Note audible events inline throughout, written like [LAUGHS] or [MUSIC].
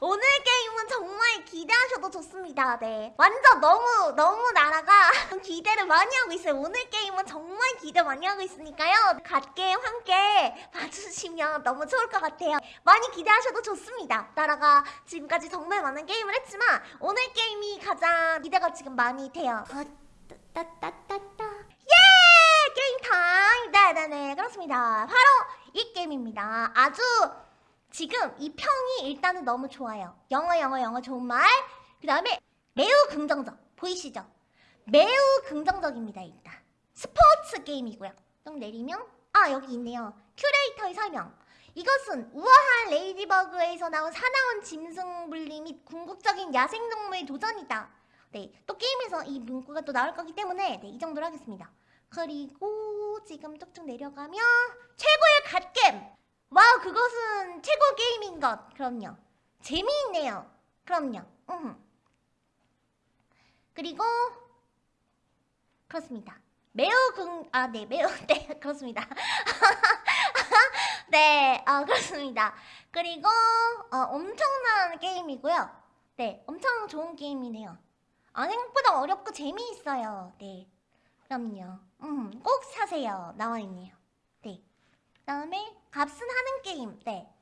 오늘 게임은 정말 기대하셔도 좋습니다. 네. 완전 너무, 너무 나라가 [LAUGHS] 기대를 많이 하고 있어요. 오늘 게임은 정말 기대 많이 하고 있으니까요. 갓게임 함께 봐주시면 너무 좋을 것 같아요. 많이 기대하셔도 좋습니다. 나라가 지금까지 정말 많은 게임을 했지만 오늘 게임이 가장 기대가 지금 많이 돼요. 어, 따따따따. 예! 게임 타임! 네네네, 그렇습니다. 바로 이 게임입니다. 아주 지금 이 평이 일단은 너무 좋아요. 영어, 영어, 영어 좋은 말. 그 다음에 매우 긍정적. 보이시죠? 매우 긍정적입니다, 일단. 스포츠 게임이고요. 좀 내리면, 아, 여기 있네요. 큐레이터의 설명. 이것은 우아한 ladybug에서 나온 사나운 짐승 분리 및 궁극적인 야생동물 도전이다. 네, 또 게임에서 이 문구가 또 나올 거기 때문에 네, 이 정도로 하겠습니다. 그리고 지금 쭉쭉 내려가면 최고의 갓겜! 와우, 그것은 최고 게임인 것. 그럼요. 재미있네요. 그럼요. 음. 그리고 그렇습니다. 매우 긍, 아, 네, 매우, [LAUGHS] 네, 그렇습니다. [LAUGHS] 네, 어, 그렇습니다. 그리고, 어, 엄청난 게임이고요. 네, 엄청 좋은 게임이네요. 아, 생각보다 어렵고 재미있어요. 네, 그럼요. 음, 꼭 사세요. 나와 있네요. 네. 그 다음에, 값은 하는 게임. 네.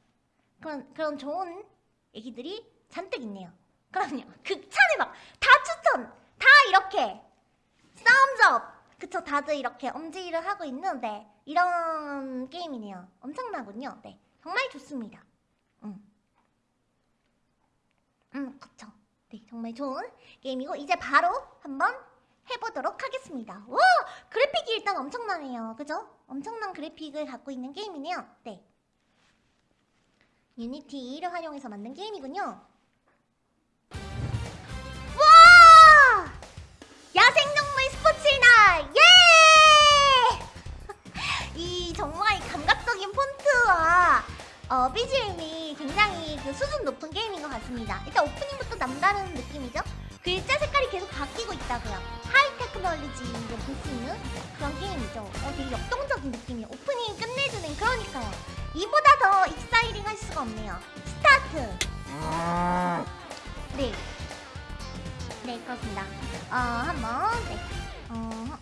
그런, 그런 좋은 얘기들이 잔뜩 있네요. 그럼요. 극찬을 막, 다 추천! 다 이렇게! 썸즈업! 그쵸, 다들 이렇게 엄지를 하고 있는데, 이런 게임이네요. 엄청나군요. 네. 정말 좋습니다. 음. 음, 그쵸. 네, 정말 좋은 게임이고, 이제 바로 한번 해보도록 하겠습니다. 와! 그래픽이 일단 엄청나네요. 그죠? 엄청난 그래픽을 갖고 있는 게임이네요. 네. 유니티를 활용해서 만든 게임이군요. 와! 야생동물 스포츠의 날! 예! [LAUGHS] 이 정말 감각적인 폰트와 어, BGM이 굉장히 그 수준 높은 게임인 것 같습니다. 일단 오프닝부터 남다른 느낌이죠? 글자 색깔이 계속 바뀌고 있다고요. 테크놀로지를 볼 수 있는 그런 게임이죠. 어, 되게 역동적인 느낌이에요. 오프닝 끝내주는 그러니까요. 이보다 더 exciting 할 수가 없네요. 스타트! 네. 네, 그렇습니다. 어, 한번, 네. 어,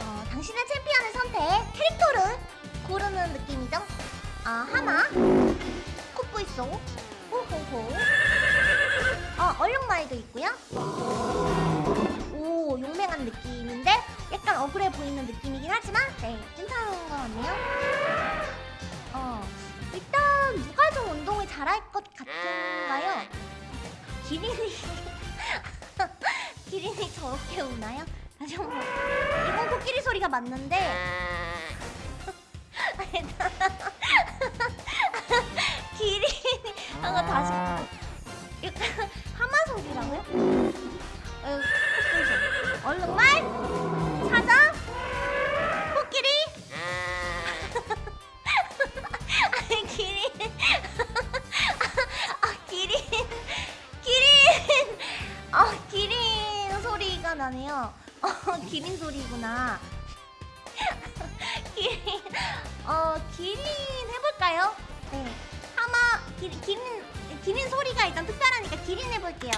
어, 당신의 챔피언을 선택, 캐릭터를 고르는 느낌이죠? 아, 하나. 콧보이소. 호호호. 어, 얼룩말도 있고요. 억울해 보이는 느낌이긴 하지만 네, 괜찮은 것 같네요. 어, 일단 누가 좀 운동을 잘할 것 같은가요? 기린이 [LAUGHS] 기린이 저렇게 우나요? 다시 한번 이건 코끼리 소리가 맞는데 [LAUGHS] 기린이 한번 다시 약간 하마 소리라고요? 어, 코끼리 얼룩말 소리가 나네요? 어 [LAUGHS] 기린 소리구나. [LAUGHS] 기린 어 기린 해볼까요? 네. 하마 기린 기린 기린 소리가 일단 특별하니까 기린 해볼게요.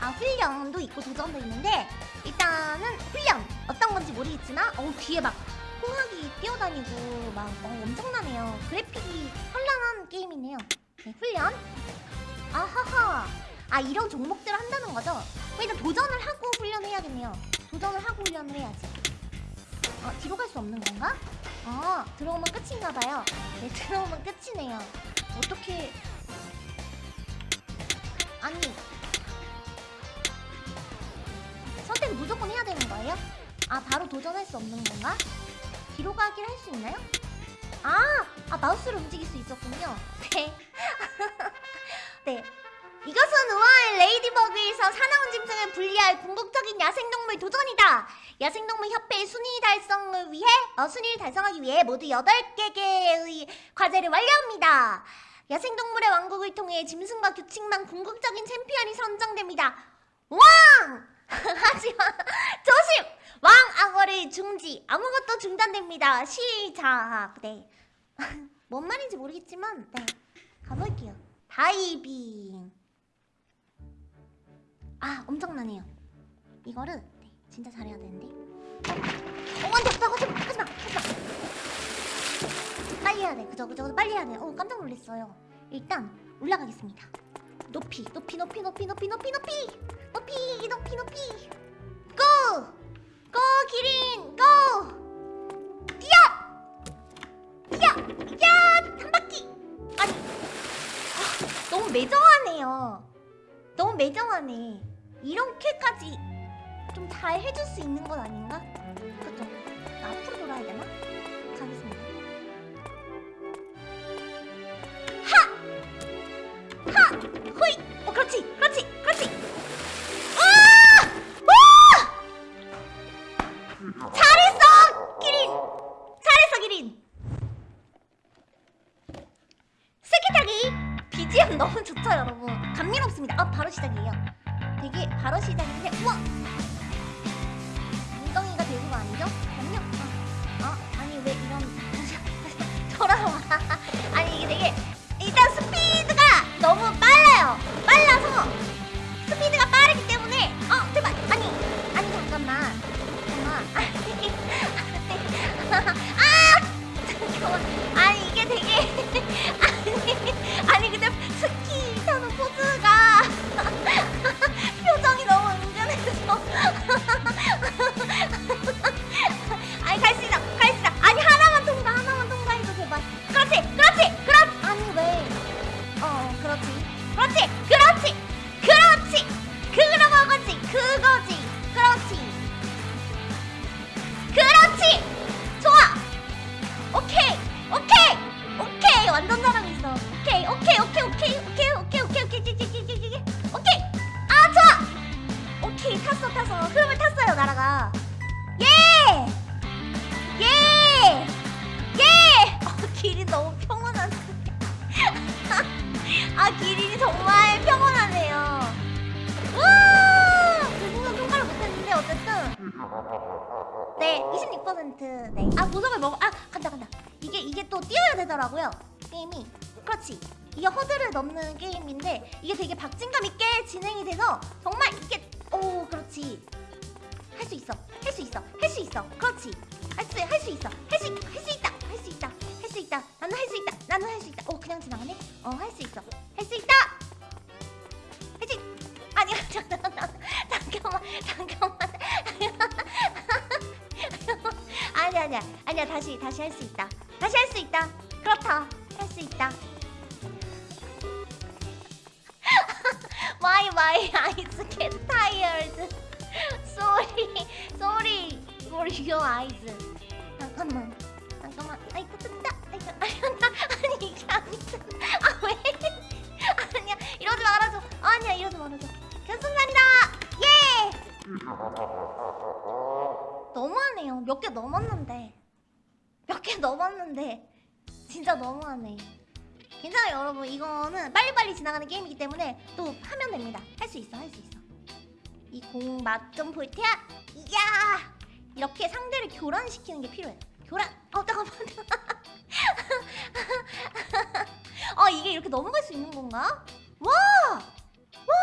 아 훈련도 있고 도전도 있는데 일단은 훈련. 어떤 건지 모르겠지만 어 뒤에 막 홍학이 뛰어다니고 막 어, 엄청나네요. 그래픽이 현란한 게임이네요. 네, 훈련. 아하하 아 이런 종목들을 한다는 거죠? 일단 도전을 하고 훈련해야겠네요 도전을 하고 훈련을 해야지 어 뒤로 갈 수 없는 건가? 어 들어오면 끝인가 봐요 네 들어오면 끝이네요 어떻게 아니 선택 무조건 해야 되는 거예요? 아 바로 도전할 수 없는 건가? 뒤로 가기를 할 수 있나요? 아! 아 마우스를 움직일 수 있었군요 네 [LAUGHS] 네. 이것은 우아한 레이디버그에서 사나운 짐승을 분리할 궁극적인 야생동물 도전이다. 야생동물 협회의 순위 달성을 위해 어, 순위를 달성하기 위해 모두 8개의 과제를 완료합니다. 야생동물의 왕국을 통해 짐승과 규칙만 궁극적인 챔피언이 선정됩니다. 왕! [LAUGHS] 하지만 조심! 왕 악어를 중지. 아무것도 중단됩니다. 시작. 네. [LAUGHS] 뭔 말인지 모르겠지만 네. 할게요. 다이빙. 아 엄청나네요. 이거를 네, 진짜 잘해야 되는데. 어 안돼 나 하지마 하지마 하지마. 빨리 해야 돼. 그죠 그죠 빨리 해야 돼. 어 깜짝 놀랐어요. 일단 올라가겠습니다. 높이 높이 높이 높이 높이 높이 높이 높이 높이 높이 고! 고 기린 고! 아, 매정하네요 너무 매정하네 이렇게까지 좀 잘 해줄 수 있는 건 아닌가? 그쵸? 나 앞으로 돌아야 되나? 가겠습니다 하! 하! 호이! 어 그렇지 그렇지 그렇지 아! 와! 잘했어 기린 잘했어 기린 스키 타기 BGM 너무 좋죠 여러분 감미롭습니다. 아 바로 시작이에요. 되게 바로 시작인데 우와! 엉덩이가 대구가 아니죠? 잠깐만요 어, 어 아니 왜 이런 [LAUGHS] 돌아와. [LAUGHS] 아니 이게 되게 일단 스피드가 너무 빨라요 몇 개 넘었는데. 몇 개 넘었는데. 진짜 너무하네. 괜찮아요, 여러분. 이거는 빨리빨리 지나가는 게임이기 때문에 또 하면 됩니다. 할 수 있어, 할 수 있어. 이 공 맛 좀 볼 테야. 이야! 이렇게 상대를 교란시키는 게 필요해. 교란. 어, 잠깐만. [LAUGHS] 어, 이게 이렇게 넘어갈 수 있는 건가? 와! 와!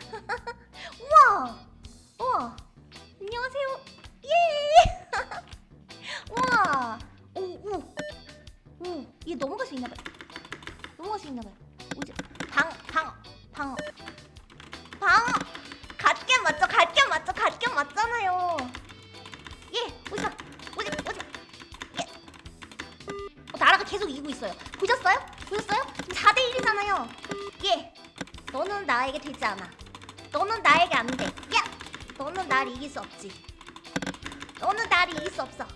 [LAUGHS] 우와! 우와! 오. 얘 넘어갈 수 있나 봐요. 넘어갈 수 있나 봐요. 오지. 방, 방, 방. 방. 갓겜 맞죠? 갓겜 맞죠? 갓겜 맞잖아요. 예. 오지마. 오지, 오지. 예. 어, 나라가 계속 이기고 있어요. 보셨어요? 보셨어요? 4대 1이잖아요. 예. 너는 나에게 되지 않아. 너는 나에게 안 돼. 야. 너는 날 이길 수 없지. 너는 날 이길 수 없어.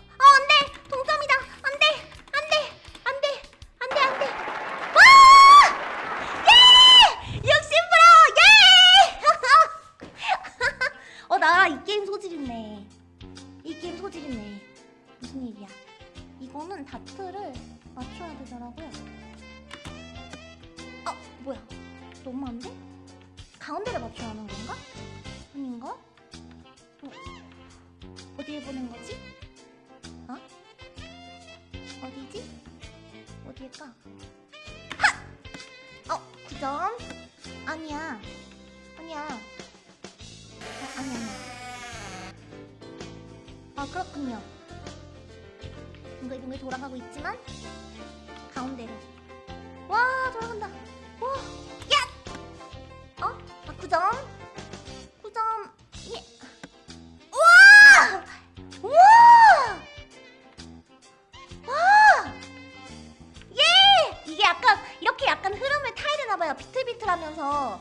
이렇게 약간 흐름을 타야 되나 봐요. 비틀비틀하면서.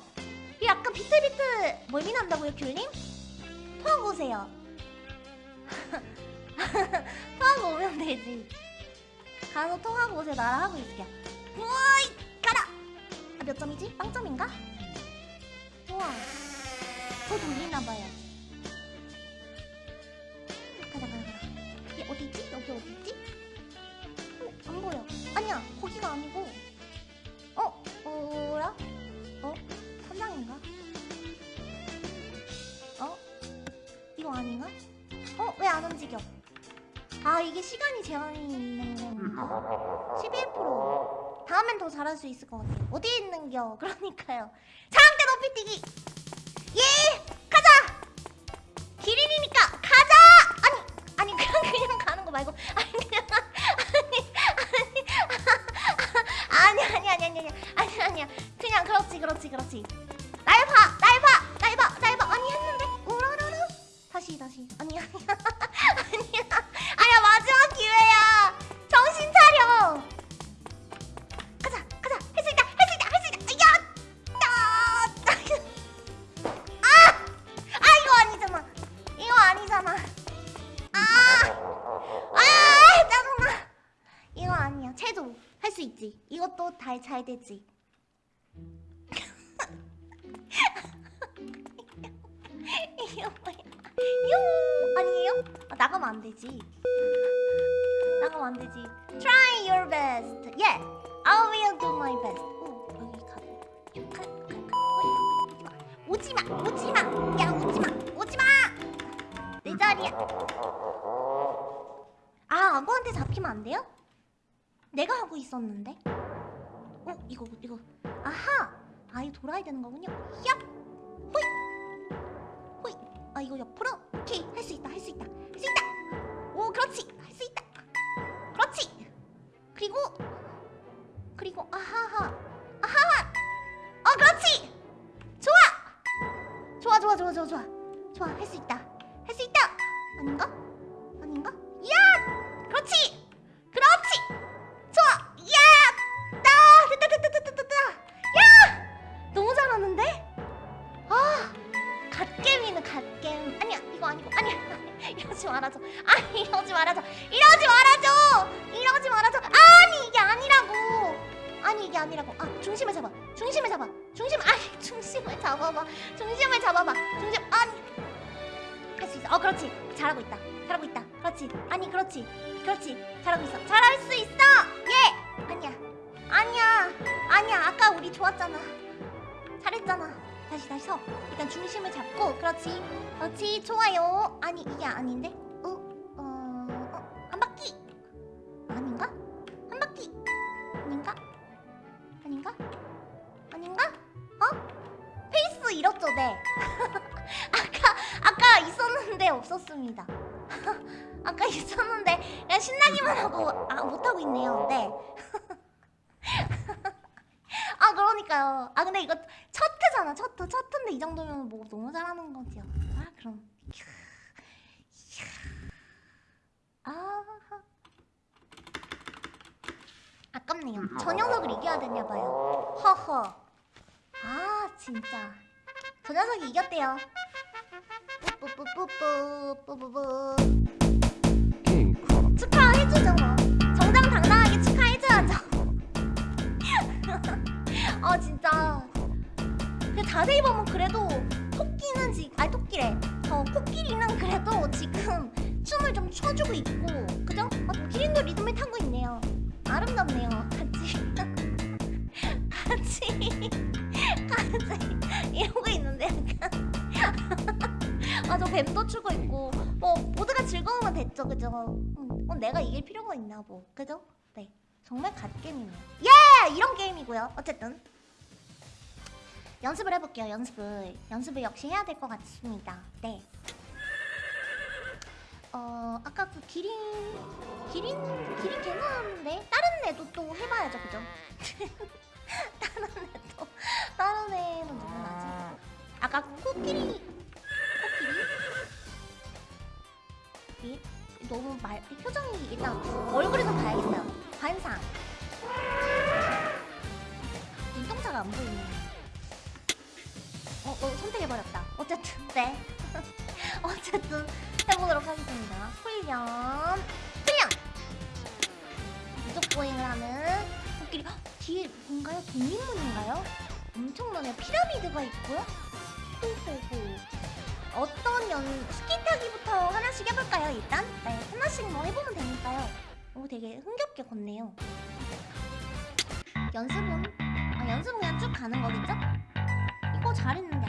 이게 약간 비틀비틀 멀미 난다고요, 귤님? 통하고 오세요. [LAUGHS] 통하고 오면 되지. 가서 통하고 오세요. 나랑 하고 있을게요. 우와이! 가라! 아, 몇 점이지? 빵점인가? 우와. 더 돌리나 봐요. 가자, 가자, 가자. 얘 어디지? 여기 어디지? 어, 안 보여. 아니야, 거기가 아니고. 어, 뭐야? 어? 선장인가? 어? 이거 아닌가? 어, 왜 안 움직여? 아, 이게 시간이 제한이 있는 건가? 11%. 다음엔 더 잘할 수 있을 것 같아요. 어디에 있는겨? 그러니까요. 장대 높이 뛰기! 예! 가자! 기린이니까 가자! 아니, 아니, 그냥, 그냥 가는 거 말고. 아니, 그냥, 아니, 아니, 아니, 아니, 아니, 아니, 아니, 아니 야. 그냥, 그렇지, 그렇지, 그렇지. 날 봐! 날 봐! 날 봐! 날 봐! 아니, 했는데? 우라라라? 다시, 다시. 아니, 아니야. [LAUGHS] 아니야. 아니야, 마지막 기회야. 정신 차려. 가자, 가자. 할 수 있다, 할 수 있다, 할 수 있다. 야! 야! 아! 아, 이거 아니잖아. 이거 아니잖아. 아! 아! 짜증나. 이거 아니야. 채도 할 수 있지. 이것도 다잘 되지. 되지. 나가면 안 되지. Try your best. Yeah, I will do my best. 오, 여기 가. 가, 가, 가. 어이, 오지 마, 오지 마. 야, 오지 마, 오지 마. 내 자리야. 아, 악어한테 잡히면 안 돼요? 내가 하고 있었는데. 어, 이거, 이거. 아하. 아, 이거 돌아야 되는 거군요. 얍. 호이. 호이. 아, 이거 옆으로. 오케이, 할 수 있다, 그렇지, 할 수 있다. 그렇지. 그리고, 그리고 아하하, 아하하. 어, 그렇지. 좋아. 좋아, 좋아, 좋아, 좋아, 좋아. 좋아, 할 수 있다. 이. [LAUGHS] 이러고 있는데 약간. [LAUGHS] 아저 뱀도 추고 있고 뭐 모두가 즐거우면 됐죠 그죠 음, 어, 내가 이길 필요가 있나 뭐 그죠 네 정말 갓게임이네요 예 이런 게임이고요 어쨌든 연습을 해볼게요. 연습을 연습을 역시 해야 될 것 같습니다. 네. 어 아까 그 기린 기린 기린 괜찮은데 다른 애도 또 해봐야죠, 그죠? [LAUGHS] [LAUGHS] 다른 애도 다른 애는 누구나지? 아까 그 코끼리 코끼리 이 너무 말 표정이 일단 얼굴을 좀 봐야겠어요. 관상 눈동자가 안 보이네. 어, 어 선택해버렸다. 어쨌든 네. [LAUGHS] 어쨌든 해보도록 하겠습니다. 훈련 훈련 무적보행을 하는 코끼리 헉, 뒤에 뭔가요? 독립문인가요? 엄청나네. 피라미드가 있고요. 호호호. 어떤 연 스키 타기부터 하나씩 해볼까요? 일단 네 하나씩 뭐 해보면 되니까요. 오 되게 흥겹게 걷네요. 연습은 아 연습은 그냥 쭉 가는 거겠죠? 이거 잘했는데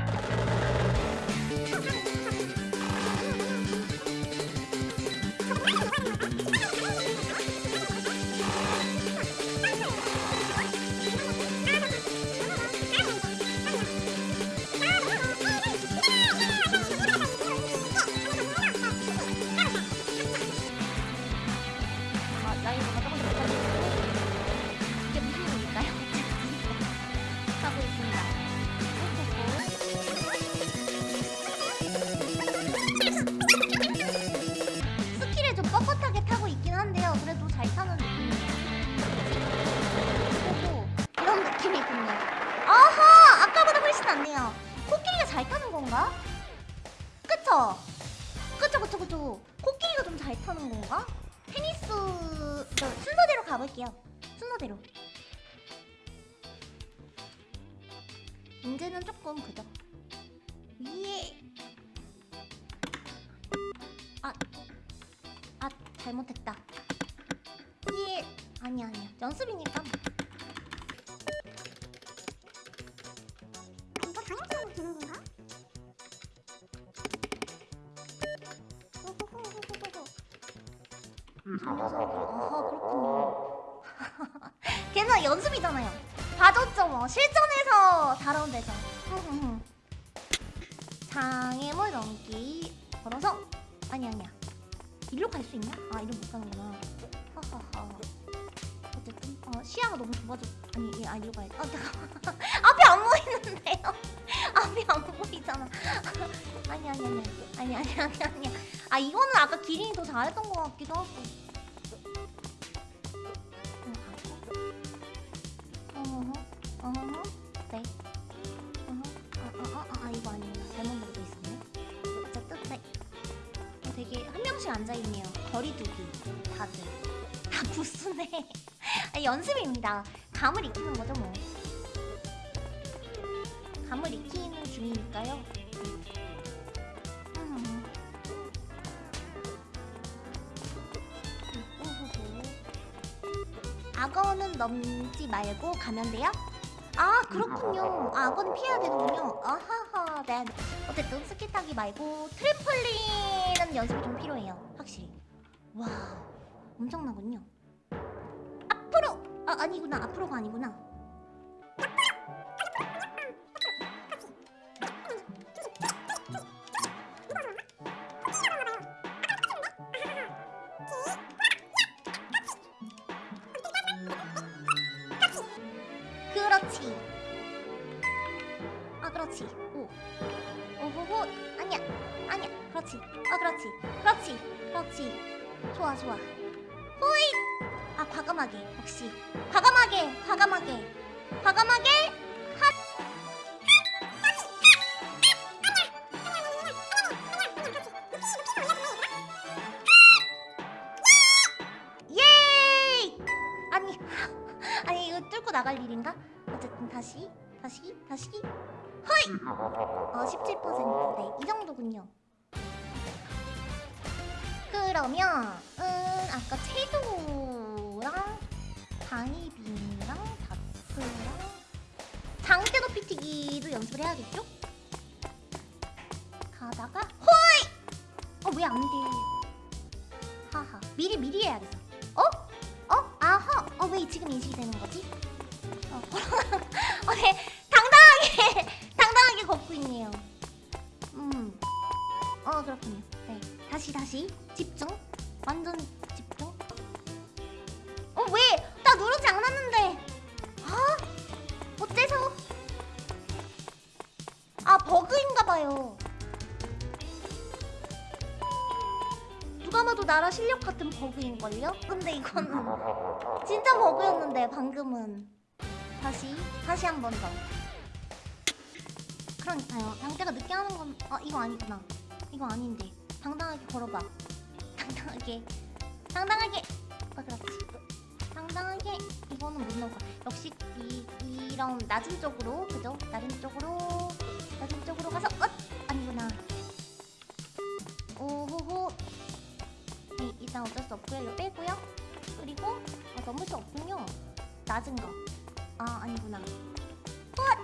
건가? 그쵸? 그쵸 그쵸 그쵸. 코끼리가 좀 잘 타는 건가? 테니스 저 순서대로 가볼게요. 순서대로. 문제는 조금 그죠. 예. 아, 아 잘못했다. 예. 아니 아니야. 연습이니까. 이거 되는 건가? 아하 그렇군요. [LAUGHS] 걔는 연습이잖아요. 봐줬죠 뭐 실전에서 데죠. 흐흐흐. [LAUGHS] 장애물 넘기 걸어서 아니 아니야. 일로 갈 수 있나? 아 일로 못 가는구나. 하하하. 어쨌든 어, 시야가 너무 좁아져. 아니 예, 아 일로 가야 돼. 아 잠깐. [LAUGHS] 앞이 안 보이는데요. 앞이 안 보이잖아. 아니 아니 아니 아니 아니 아니 아니. 아 이거는 아까 기린이 더 잘했던 것 같기도 하고. 어허, 어허, 네. 어허, 아, 아, 아, 아, 이거 아니구나. 잘못 누르고 있었네. 어쨌든, 네. 어, 되게 한 명씩 앉아있네요. 거리두기, 다들. 다. [LAUGHS] 아, 연습입니다. 감을 익히는 거죠, 뭐. 감을 익히는 중이니까요. 넘지 말고 가면 돼요? 아 그렇군요. 아, 악어는 피해야 되는군요. 아하하. 네. 어쨌든 스키 타기 말고 트램펄린은 연습이 좀 필요해요. 확실히. 와 엄청나군요. 앞으로 아 아니구나 앞으로가 아니구나. 그렇지. 아 그렇지. 오. 오호호. 아니야. 아니야. 그렇지. 아 그렇지. 그렇지. 그렇지. 좋아 좋아. 호이. 아 과감하게. 역시. 과감하게. 과감하게. 과감하게. 시 다시 허이! 어 17% 네, 이 정도군요 그러면 음 아까 채도랑 바이빙이랑 다프랑 장대 높이 튀기도 연습을 해야겠죠? 가다가 호이! 어 왜 안 돼? 하하 미리 미리 해야겠어 어? 어? 아하 어 왜 지금 인식이 되는 거지? 어, [LAUGHS] 어 네, 먹고 있네요. 음. 어 그렇군요. 네. 다시 다시. 집중. 완전 집중. 어 왜? 나 누르지 않았는데. 아 어째서? 아 버그인가봐요. 누가 봐도 나라 실력 같은 버그인걸요? 근데 이건 [LAUGHS] 진짜 버그였는데 방금은. 다시 다시 한 번 더. 그러니까요. 당대가 늦게 하는 건 아 이거 아니구나. 이거 아닌데. 당당하게 걸어봐. 당당하게. 당당하게. 아 그렇지. 당당하게 이거는 못 거야. 역시 이 이런 낮은 쪽으로 그죠? 낮은 쪽으로 낮은 쪽으로 가서 엇 아니구나. 오호호. 네, 일단 어쩔 수 없고요. 이거 빼고요. 그리고 아, 넘을 수 없군요. 낮은 거. 아 아니구나. 헛!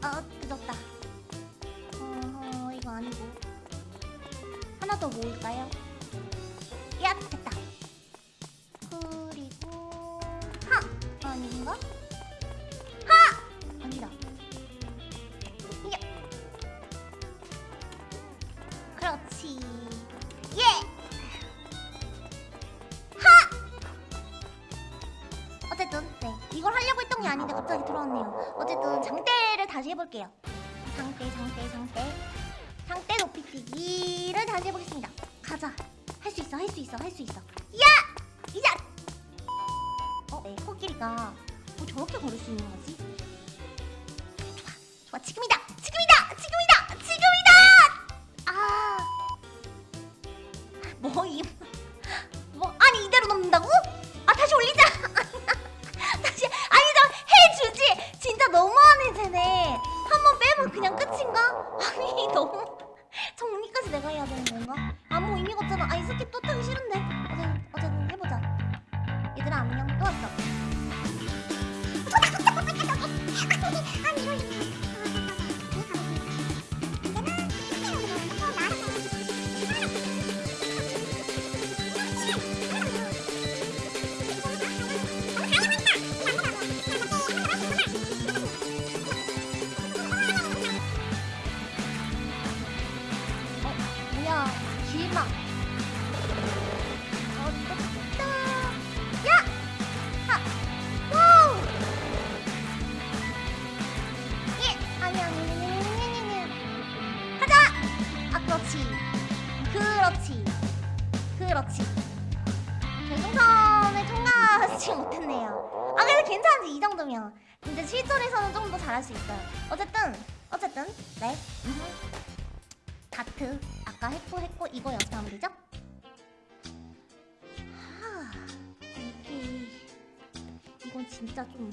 아 늦었다. 아니고 하나 더 모을까요? 야 됐다. 그리고 하 아닌가? 하 아니다. 야 그렇지. 예. 어쨌든 네 이걸 하려고 했던 게 아닌데 갑자기 들어왔네요. 어쨌든 장대를 다시 해볼게요. 장대 장대 장대 뛰기를 다시 해보겠습니다. 가자. 할 수 있어 할 수 있어 할 수 있어. 야 이자. 어, 네 코끼리가 뭐 저렇게 걸을 수 있는 거지? 아까 했고 했고 이거 연습하면 되죠? 하 이게 이건 진짜 좀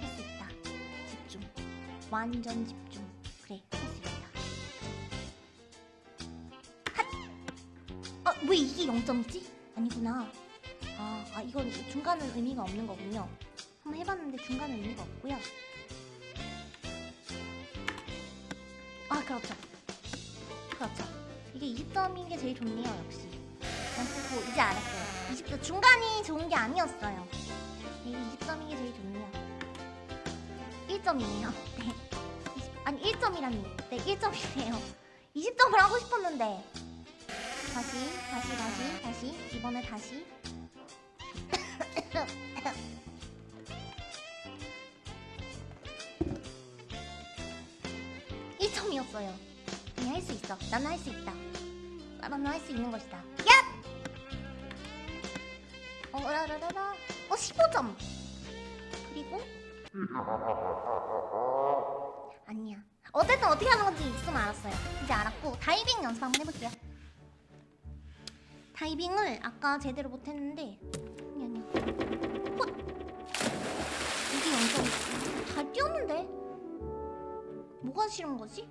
할 수 있다. 집중. 완전 집중. 그래 할 수 있다. 핫! 아 왜 이게 0점이지? 아니구나. 아, 아 이건 중간은 의미가 없는 거군요. 한번 해봤는데 중간은 의미가 없고요 그렇죠. 그렇죠. 이게 20점인 게 제일 좋네요 역시. 연습고 이제 알았어요. 20점 중간이 좋은 게 아니었어요. 이게 20점인 게 제일 좋네요. 1점이네요. [LAUGHS] 네. 20, 아니 1점이라니 네 1점이네요. 20점을 하고 싶었는데. 다시 다시 다시 다시. 이번에 다시 [LAUGHS] 점이었어요 아니 할 수 있어. 나는 할 수 있다. 나는 할 수 있는 것이다. 야! 어, 라라라라. 어, 15점. 그리고 아니야. 어쨌든 어떻게 하는 건지 있으면 알았어요. 이제 알았고 다이빙 연습 한번 해볼게요. 다이빙을 아까 제대로 못했는데 아니 아니야. 헛! 이게 연습 잘 뛰었는데 뭐가 싫은 거지?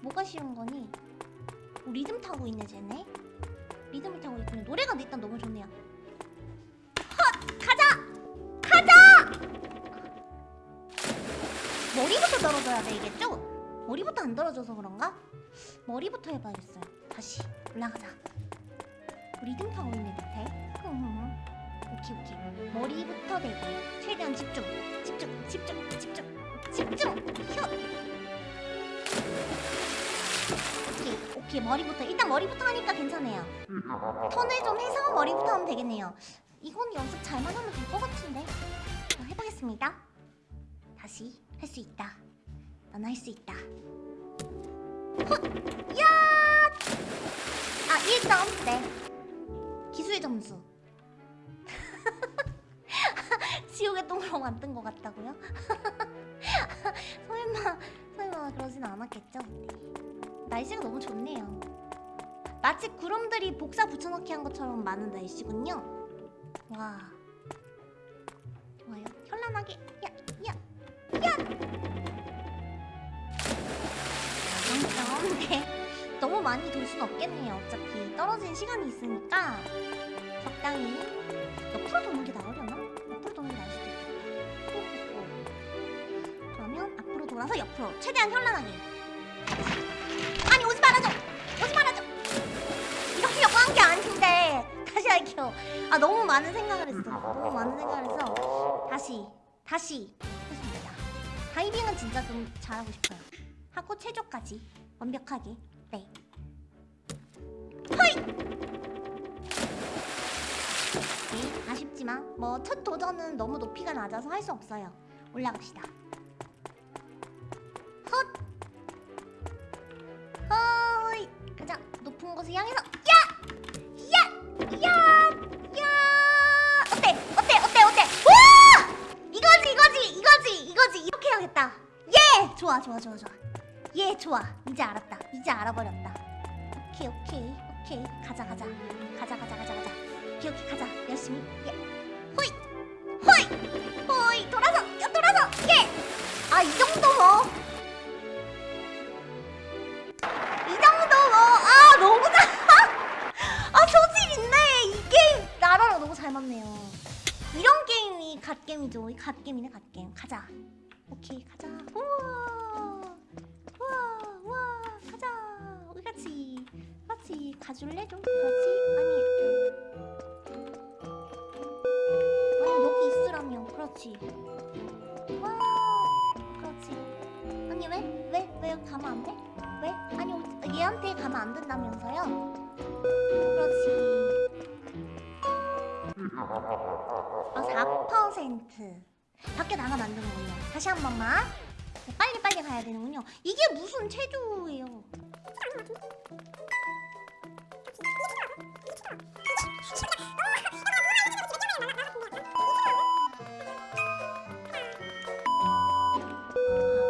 뭐가 싫은 거니? 어, 리듬 타고 있네 쟤네 리듬을 타고 있군요 노래가 일단 너무 좋네요 헛! 가자! 가자! 머리부터 떨어져야 되겠죠? 머리부터 안 떨어져서 그런가? 머리부터 해봐야겠어요 다시 올라가자 리듬 타고 있네 밑에. 오케이 오케이 머리부터 대고 최대한 집중 집중 집중 집중 집중 현 이 오케이 머리부터 일단 머리부터 하니까 괜찮아요 턴을 좀 해서 머리부터 하면 되겠네요 이건 연습 잘만 하면 될 것 같은데 자, 해보겠습니다 다시 할 수 있다 넌할수 있다 헛! 야! 아 1점 네 기술 점수 [LAUGHS] 지옥의 똥으로 만든 것 같다고요? [LAUGHS] 설마 설마 그러진 않았겠죠? 네. 날씨가 너무 좋네요. 마치 구름들이 복사 붙여넣기 한 것처럼 많은 날씨군요. 와 좋아요. 현란하게 야야 야. 영점 네. 너무 많이 돌 순 없겠네요. 어차피 떨어진 시간이 있으니까 적당히 옆으로 도는 게 나으려나? 옆으로 도는 게 나을 수도. 호호호. 그러면 앞으로 돌아서 옆으로 최대한 현란하게. 오지 말아줘. 이렇게 역한 게 아닌데 다시 할게요. 아 너무 많은 생각을 했어. 너무 많은 생각을 해서 다시 다시 했습니다. 다이빙은 진짜 좀 잘하고 싶어요. 하고 체조까지 완벽하게. 네. 허이. 네, 아쉽지만 뭐 첫 도전은 너무 높이가 낮아서 할 수 없어요. 올라갑시다. 헛. 높은 곳을 향해서 야! 야! 야! 야! 어때? 어때? 어때? 어때? 와! 이거지, 이거지, 이거지, 이거지. 이렇게 해야겠다. 예! 좋아, 좋아, 좋아, 좋아. 예, 좋아. 이제 알았다. 이제 알아버렸다. 오케이, 오케이, 오케이. 가자, 가자. 가자, 가자, 가자, 가자. 오케이, 오케이, 가자. 열심히. 예. 호이! 호이! 호이! 돌아서! 야, 돌아서! 예! 아, 이 정도 뭐. 잘 맞네요. 이런 게임이 갓게임이죠. 이 갓게임이네, 갓게임. 가자. 오케이, 가자. 우와. 우와, 우와. 가자. 우리 같이. 같이 가줄래 좀? 그렇지. 아니. 아니, 여기 있으라며. 그렇지. 와. 그렇지. 아니, 왜? 왜? 왜 가면 안 돼? 왜? 아니, 어- 얘한테 가면 안 된다면서요? 4%. 밖에 나가면 안 되는군요. 다시 한 번만. 네, 빨리 빨리 가야 되는군요. 이게 무슨 체조예요?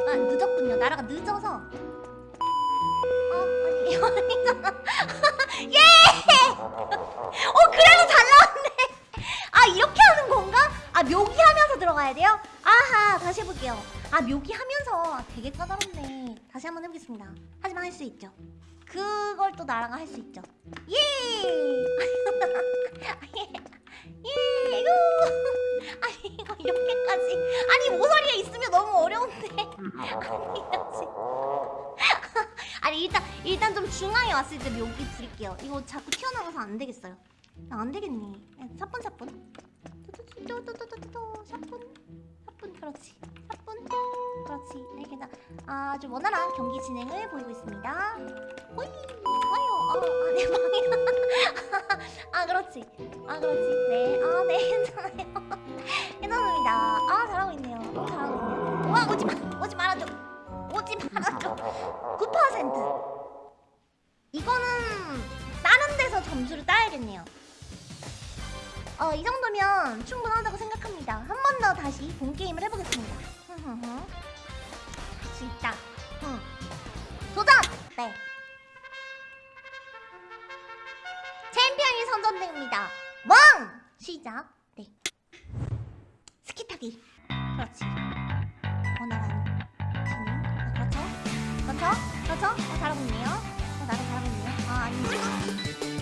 아, 늦었군요. 나라가 늦어서. 어, 아니, [LAUGHS] 이거 아니잖아. [LAUGHS] 예! 아, 묘기 하면서 아, 되게 까다롭네. 다시 한번 해보겠습니다. 하지만 할 수 있죠. 그걸 또 나라가 할수 있죠. 예! [LAUGHS] 예! 예! 이거! [LAUGHS] 아니, 이거 이렇게까지. 아니, 모서리가 있으면 너무 어려운데. [LAUGHS] 아니지. 아니, 일단, 일단 좀 중앙에 왔을 때 묘기 부릴게요. 이거 자꾸 튀어나와서 안 되겠어요. 아, 안 되겠네. 사뿐 사뿐. 또또또또또또 사뿐 사뿐 그렇지. 사뿐 그렇지. 이렇게 다 아주 원활한 경기 진행을 보이고 있습니다. 호이 아유 아내 방이야. 아 그렇지. 아 그렇지. 네. 아 네 [LAUGHS] 괜찮아요. 괜찮습니다. 아 잘하고 있네요. 잘하고 있네요. 와 오지 마 오지 말아줘. 오지 말아줘. 9%. 이거는 다른 데서 점수를 따야겠네요. 어, 이 정도면 충분하다고 생각합니다. 한 번 더 다시 본 게임을 해보겠습니다. 할 수 있다. 응. 도전! 네. 챔피언이 선전됩니다. 왕! 시작. 네. 스키 타기. 그렇지. 원활한 진행. 아, 그렇죠? 그렇죠? 그렇죠? 어, 잘하고 있네요. 어, 나도 잘하고 있네요. 아, 아니지.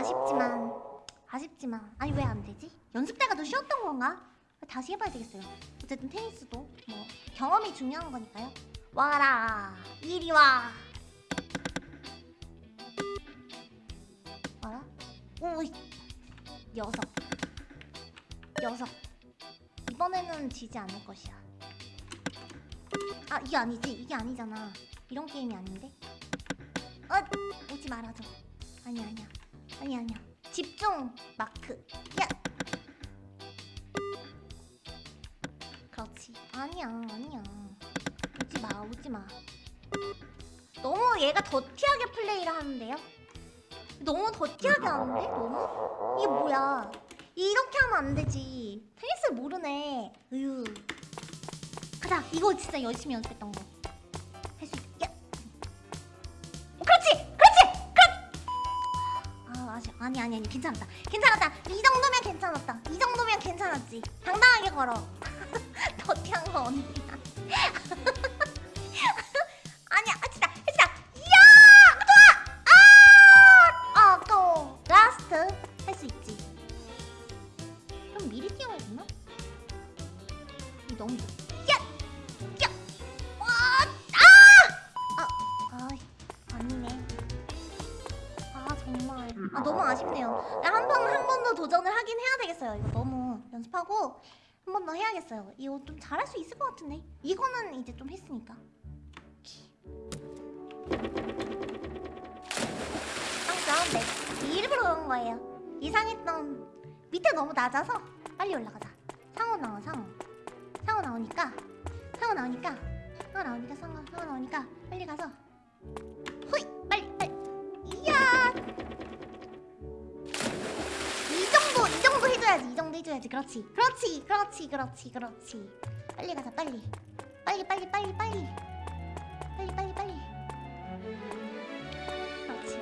아쉽지만 아쉽지만 아니 왜 안 되지? 연습 때가 더 쉬웠던 건가? 다시 해봐야 되겠어요. 어쨌든 테니스도 뭐 경험이 중요한 거니까요. 와라 이리 와. 와라. 오 녀석 녀석 이번에는 지지 않을 것이야. 아 이게 아니지 이게 아니잖아. 이런 게임이 아닌데. 어 오지 말아줘. 아니야 아니야 아니야 아니야. 집중 마크. 야. 그렇지. 아니야 아니야. 오지 마 오지 마. 너무 얘가 더티하게 플레이를 하는데요? 너무 더티하게 하는데? 너무? 이게 뭐야? 이렇게 하면 안 되지. 테니스 모르네. 으유. 가자. 이거 진짜 열심히 연습했던 거. 할 수 있. 야. 어, 그렇지. 그렇지. 아 아직 아니 아니 아니 괜찮았다. 괜찮았다. 이 정도면 괜찮았다. 이 정도면 괜찮았지. 당당하게 걸어. [LAUGHS] dirty한 거 아니야. [LAUGHS] 아니야, 아, 진짜, 진짜. 이야, 좋아. 아, 아, 아까워. last 할 수 있지. 좀 미리 뛰어야 되나? 이 너무. 야, 야, 되겠어요. 이거 너무 연습하고 한 번 더 해야겠어요. 이거 좀 잘할 수 있을 것 같은데. 이거는 이제 좀 했으니까. 항상 네 일부러 그런 거예요. 이상했던 밑에 너무 낮아서 빨리 올라가자. 상어 나와 상어. 상어 나오니까 상어 나오니까 상어 나오니까 상어 상어 나오니까 빨리 가서 후이 빨리 빨리 이야 해줘야지 이 정도 해줘야지. 그렇지 그렇지 그렇지 그렇지 그렇지. 빨리 가자 빨리. 빨리 빨리 빨리 빨리. 빨리 빨리 빨리. 그렇지.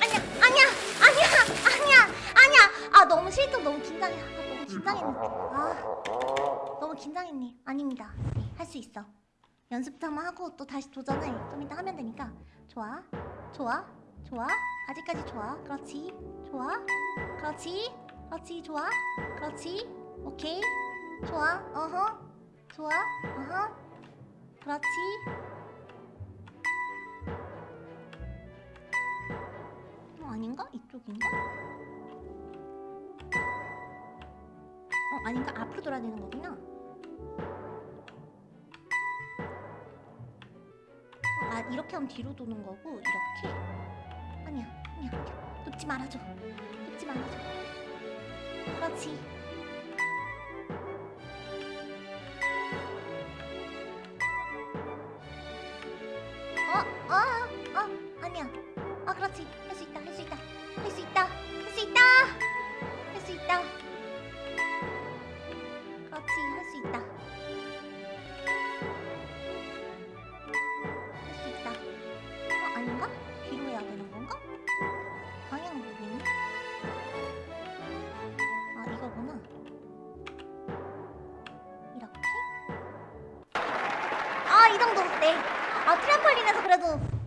아니야 아니야 아니야 아니야 아니야. 아 너무 실전 너무 긴장해. 아, 너무 긴장했네. 아 너무 긴장했네. 아닙니다. 네 할 수 있어. 연습 한번 하고 또 다시 도전을 좀 이따 하면 되니까. 좋아 좋아 좋아? 아직까지 좋아? 그렇지. 좋아? 그렇지? 그렇지 좋아? 그렇지? 오케이. 좋아? 어허. 좋아? 어허. 그렇지. 어, 아닌가? 이쪽인가? 어 아닌가? 앞으로 돌아야 되는 거구나. 어, 아 이렇게 하면 뒤로 도는 거고 이렇게 아니야 아니야 눕지 말아줘 눕지 말아줘 그렇지 어? 어? 어? 아니야 아 그렇지 할 수 있다 할 수 있다 할 수 있다 할 수 있다 할 수 있다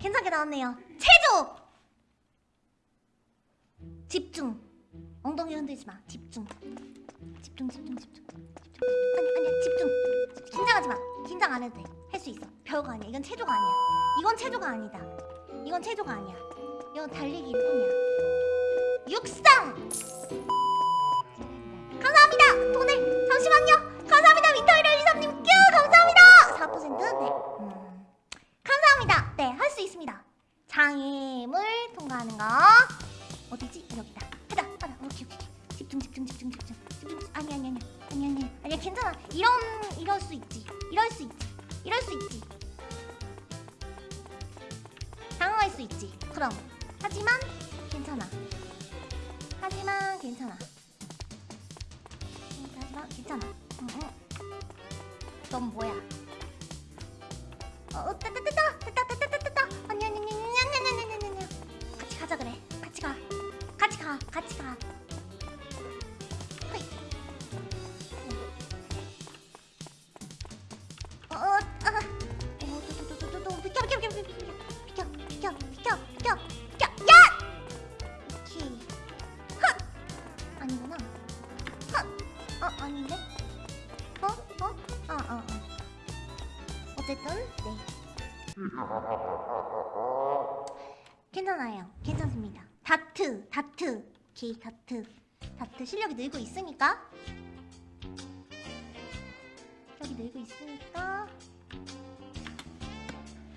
괜찮게 나왔네요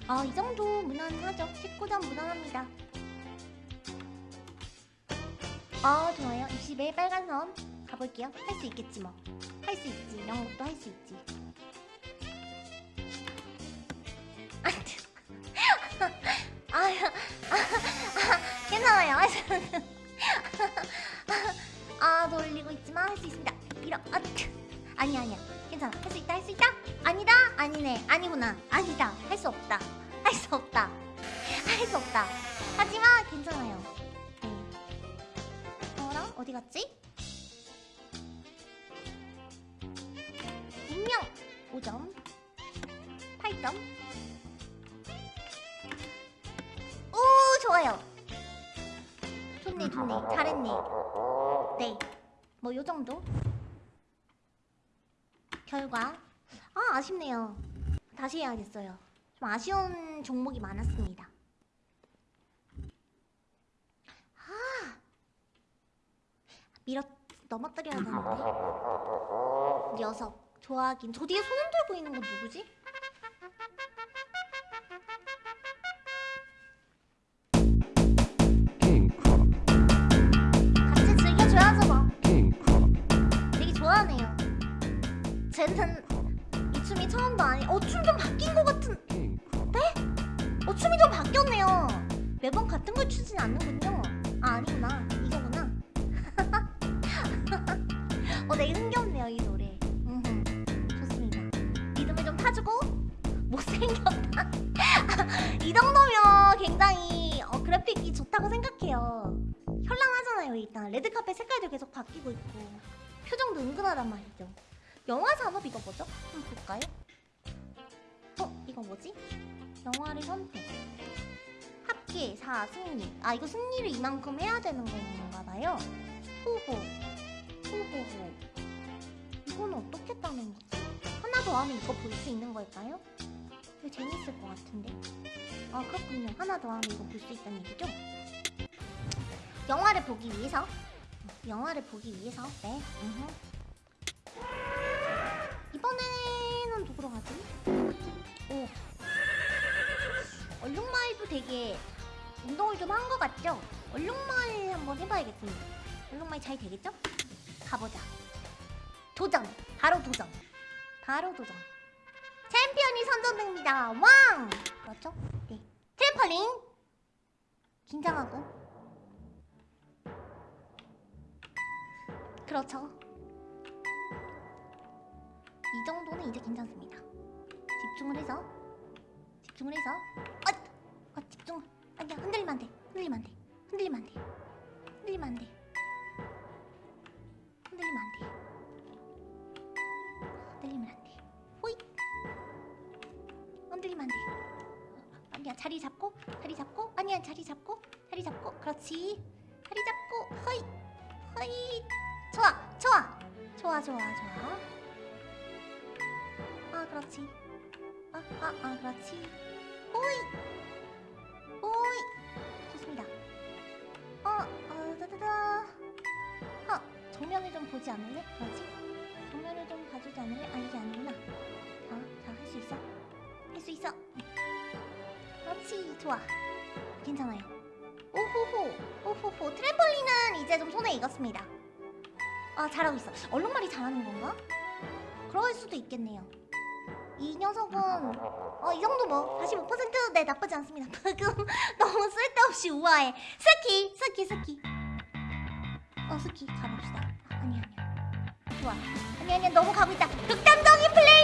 아 이 정도 무난하죠. 19점 무난합니다. 아 좋아요. 20에 빨간 선 가볼게요. 할 수 있겠지 뭐. 할 수 있지. 영국도 할 수 있지. 아, 아, 아, 괜찮아요. 아, 돌리고 있지만 할 수 있습니다. 이러, 아, 트. 아니야, 아니야. 괜찮아. 할 수 있다, 할 수 있다. 아니다, 아니네, 아니구나, 아니다. 할 수 없다. 할수 없다. 할 수 없다. 하지만 괜찮아요. 네. 어라? 어디 갔지? 분명 5점, 8점. 오 좋아요. 좋네 좋네 잘했네. 네. 뭐 요 정도. 결과 아 아쉽네요. 다시 해야겠어요. 좀 아쉬운 종목이 많았습니다. 아 밀어 넘어뜨려야 되는데. 녀석 좋아하긴. 저 뒤에 손 들고 있는 건 누구지? 같이 즐겨줘야죠 뭐. 되게 좋아하네요. 쟤는 이 춤이 처음도 아니. 어 춤 좀 바뀐 것 같은. 춤이 좀 바뀌었네요. 매번 같은 걸 추진 않는군요. 아 아니구나. 이거구나. [LAUGHS] 어 되게 흥겹네요 이 노래. 좋습니다. 리듬을 좀 타주고 못생겼다. [LAUGHS] 이 정도면 굉장히 어, 그래픽이 좋다고 생각해요. 현란하잖아요 일단 레드카펫 색깔도 계속 바뀌고 있고 표정도 은근하단 말이죠. 영화 산업 이거 뭐죠? 한번 볼까요? 어 이거 뭐지? 영화를 선택. 합계 4 승리. 아 이거 승리를 이만큼 해야 되는 건가 봐요. 후보. 후보호. 이거는 어떻게 따는 거지? 하나 더 하면 이거 볼 수 있는 걸까요? 이거 재밌을 것 같은데. 아 그렇군요. 하나 더 하면 이거 볼 수 있다는 얘기죠? 영화를 보기 위해서. 영화를 보기 위해서. 네. 음흠. 이번에는 누구로 가지? 오. 얼룩말도 되게 운동을 좀 한 것 같죠? 얼룩말 한번 해봐야겠습니다. 얼룩말 잘 되겠죠? 가보자. 도전! 바로 도전! 바로 도전. 챔피언이 선정됩니다. 왕! 그렇죠? 네. 트램펄린! 긴장하고. 그렇죠. 이 정도는 이제 괜찮습니다. 집중을 해서 집중을 해서 아, 아 집중 아니야 흔들리면 안 돼. 흔들리면 안 돼. 흔들리면 안 돼. 흔들리면 안 돼. 흔들리면 안 돼. 흔들리면 안 돼. 호이. 흔들리면 안 돼. 아니야 자리 잡고 자리 잡고 아니야 자리 잡고 자리 잡고 그렇지. 자리 잡고 허이 허이 좋아 좋아 좋아 좋아 좋아. 아 그렇지. 아아아 그렇지. 호이 어, 어, 따다다. 어, 정면을 좀 보지 않을래? 그렇지? 정면을 좀 봐주지 않을래? 아, 이게 아니구나. 자, 자, 할 수 있어? 할 수 있어? 그렇지, 좋아. 괜찮아요. 오호호, 오호호. 트램펄린은 이제 좀 손에 익었습니다. 아, 잘하고 있어. 얼룩말이 잘하는 건가? 그럴 수도 있겠네요. 이 녀석은 어 이 정도 뭐 45%네 나쁘지 않습니다. 방금 [LAUGHS] 너무 쓸데없이 우아해. 스키 스키 스키. 어 스키 가봅시다. 아니 아니야. 좋아. 아니 아니야 너무 가고 있다. 극단적인 플레이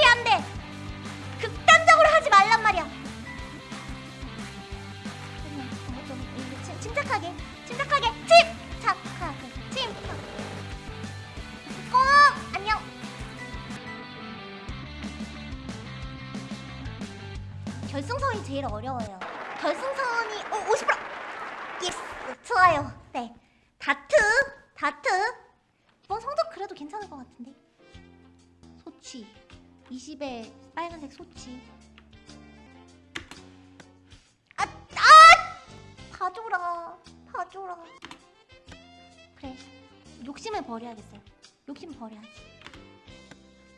버려야지.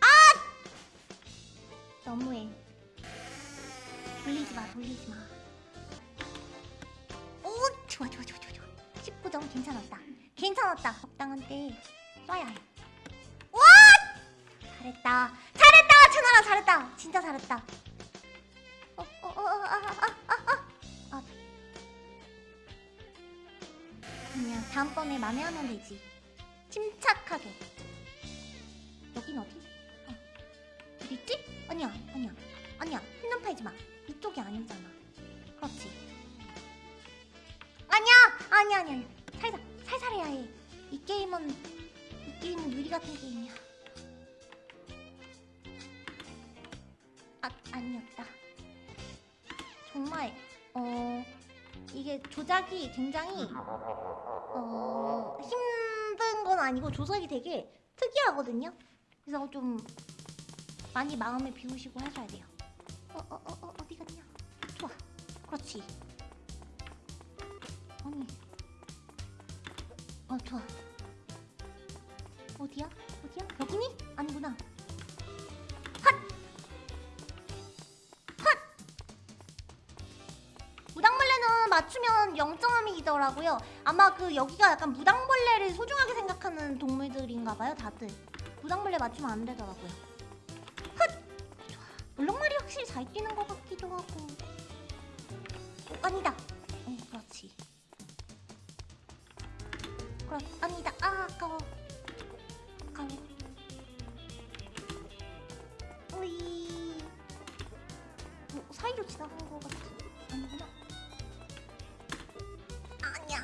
아! 너무해. 돌리지 마, 돌리지 마. 오, 좋아, 좋아, 좋아, 좋아, 좋아. 19점 괜찮았다. 괜찮았다. 적당한 때 쏴야 해. 와! 잘했다. 잘했다, 천하라 잘했다. 진짜 잘했다. 어, 어, 어, 어, 아, 아, 아, 아, 아. 그냥 다음번에 맘에 하면 되지. 침착하게. 아니야, 아니야, 아니야. 핸드폰 팔지 마. 이쪽이 아니잖아. 그렇지. 아니야, 아니야, 아니야. 아니야. 살살, 살살 해야 해. 이 게임은 이 게임은 유리 같은 게임이야. 아, 아니었다. 정말 어 이게 조작이 굉장히 어 힘든 건 아니고 조작이 되게 특이하거든요. 그래서 좀 많이 마음을 비우시고 하셔야 돼요. 어 어 어 어, 어 디 갔냐? 좋아, 그렇지. 아니, 어 좋아. 어디야? 어디야? 여기니? 아니구나. 무당벌레는 맞추면 0점이더라고요. 아마 그 여기가 약간 무당벌레를 소중하게 생각하는 동물들인가 봐요, 다들. 무당벌레 맞추면 안 되더라고요. 물렁말이 확실히 잘 뛰는 것 같기도 하고. 어, 아니다. 어, 그렇지. 그렇, 아니다. 아, 아까워. 아까워. 우이. 뭐, 사이로 지나간 것 같지? 아니구나. 아니야.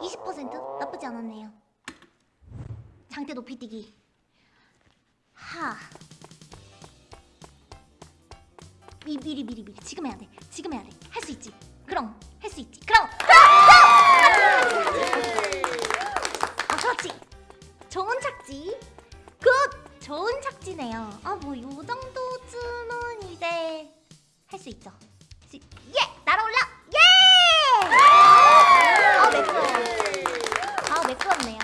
20% 나쁘지 않았네요. 장대 높이 뛰기. 하. 미, 미리 미리 미리 지금 해야 돼. 지금 해야 돼. 할 수 있지. 그럼 할 수 있지. 그럼. 그럼! 아. 좋은 착지. good. 좋은 착지네요. 아 뭐 요 정도쯤은 이제 할 수 있죠. 지- 예! 날아올라! 예! 아 매끄러워. 아 매끄럽네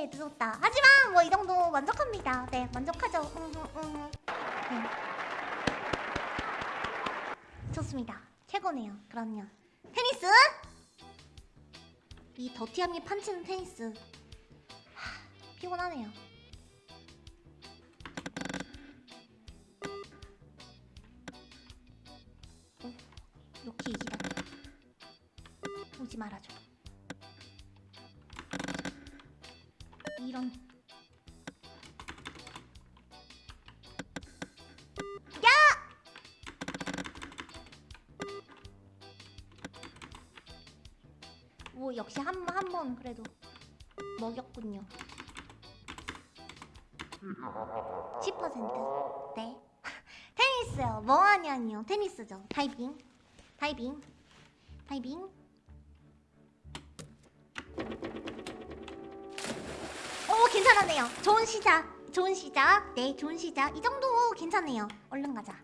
예 늦었다. 하지만 뭐 이 정도 만족합니다. 네 만족하죠. 음, 음, 음. 네. 좋습니다. 최고네요. 그럼요. 테니스! 이 더티함이 판치는 테니스. 하, 피곤하네요. 어, 이렇게 이기다니. 오지 말아줘. 역시 한 한 번 그래도 먹였군요. 10% 네. [LAUGHS] 테니스요. 뭐 하냐니요. 테니스죠. 다이빙. 다이빙. 다이빙. 오 괜찮았네요. 좋은 시작. 좋은 시작. 네, 좋은 시작. 이 정도 괜찮네요. 얼른 가자.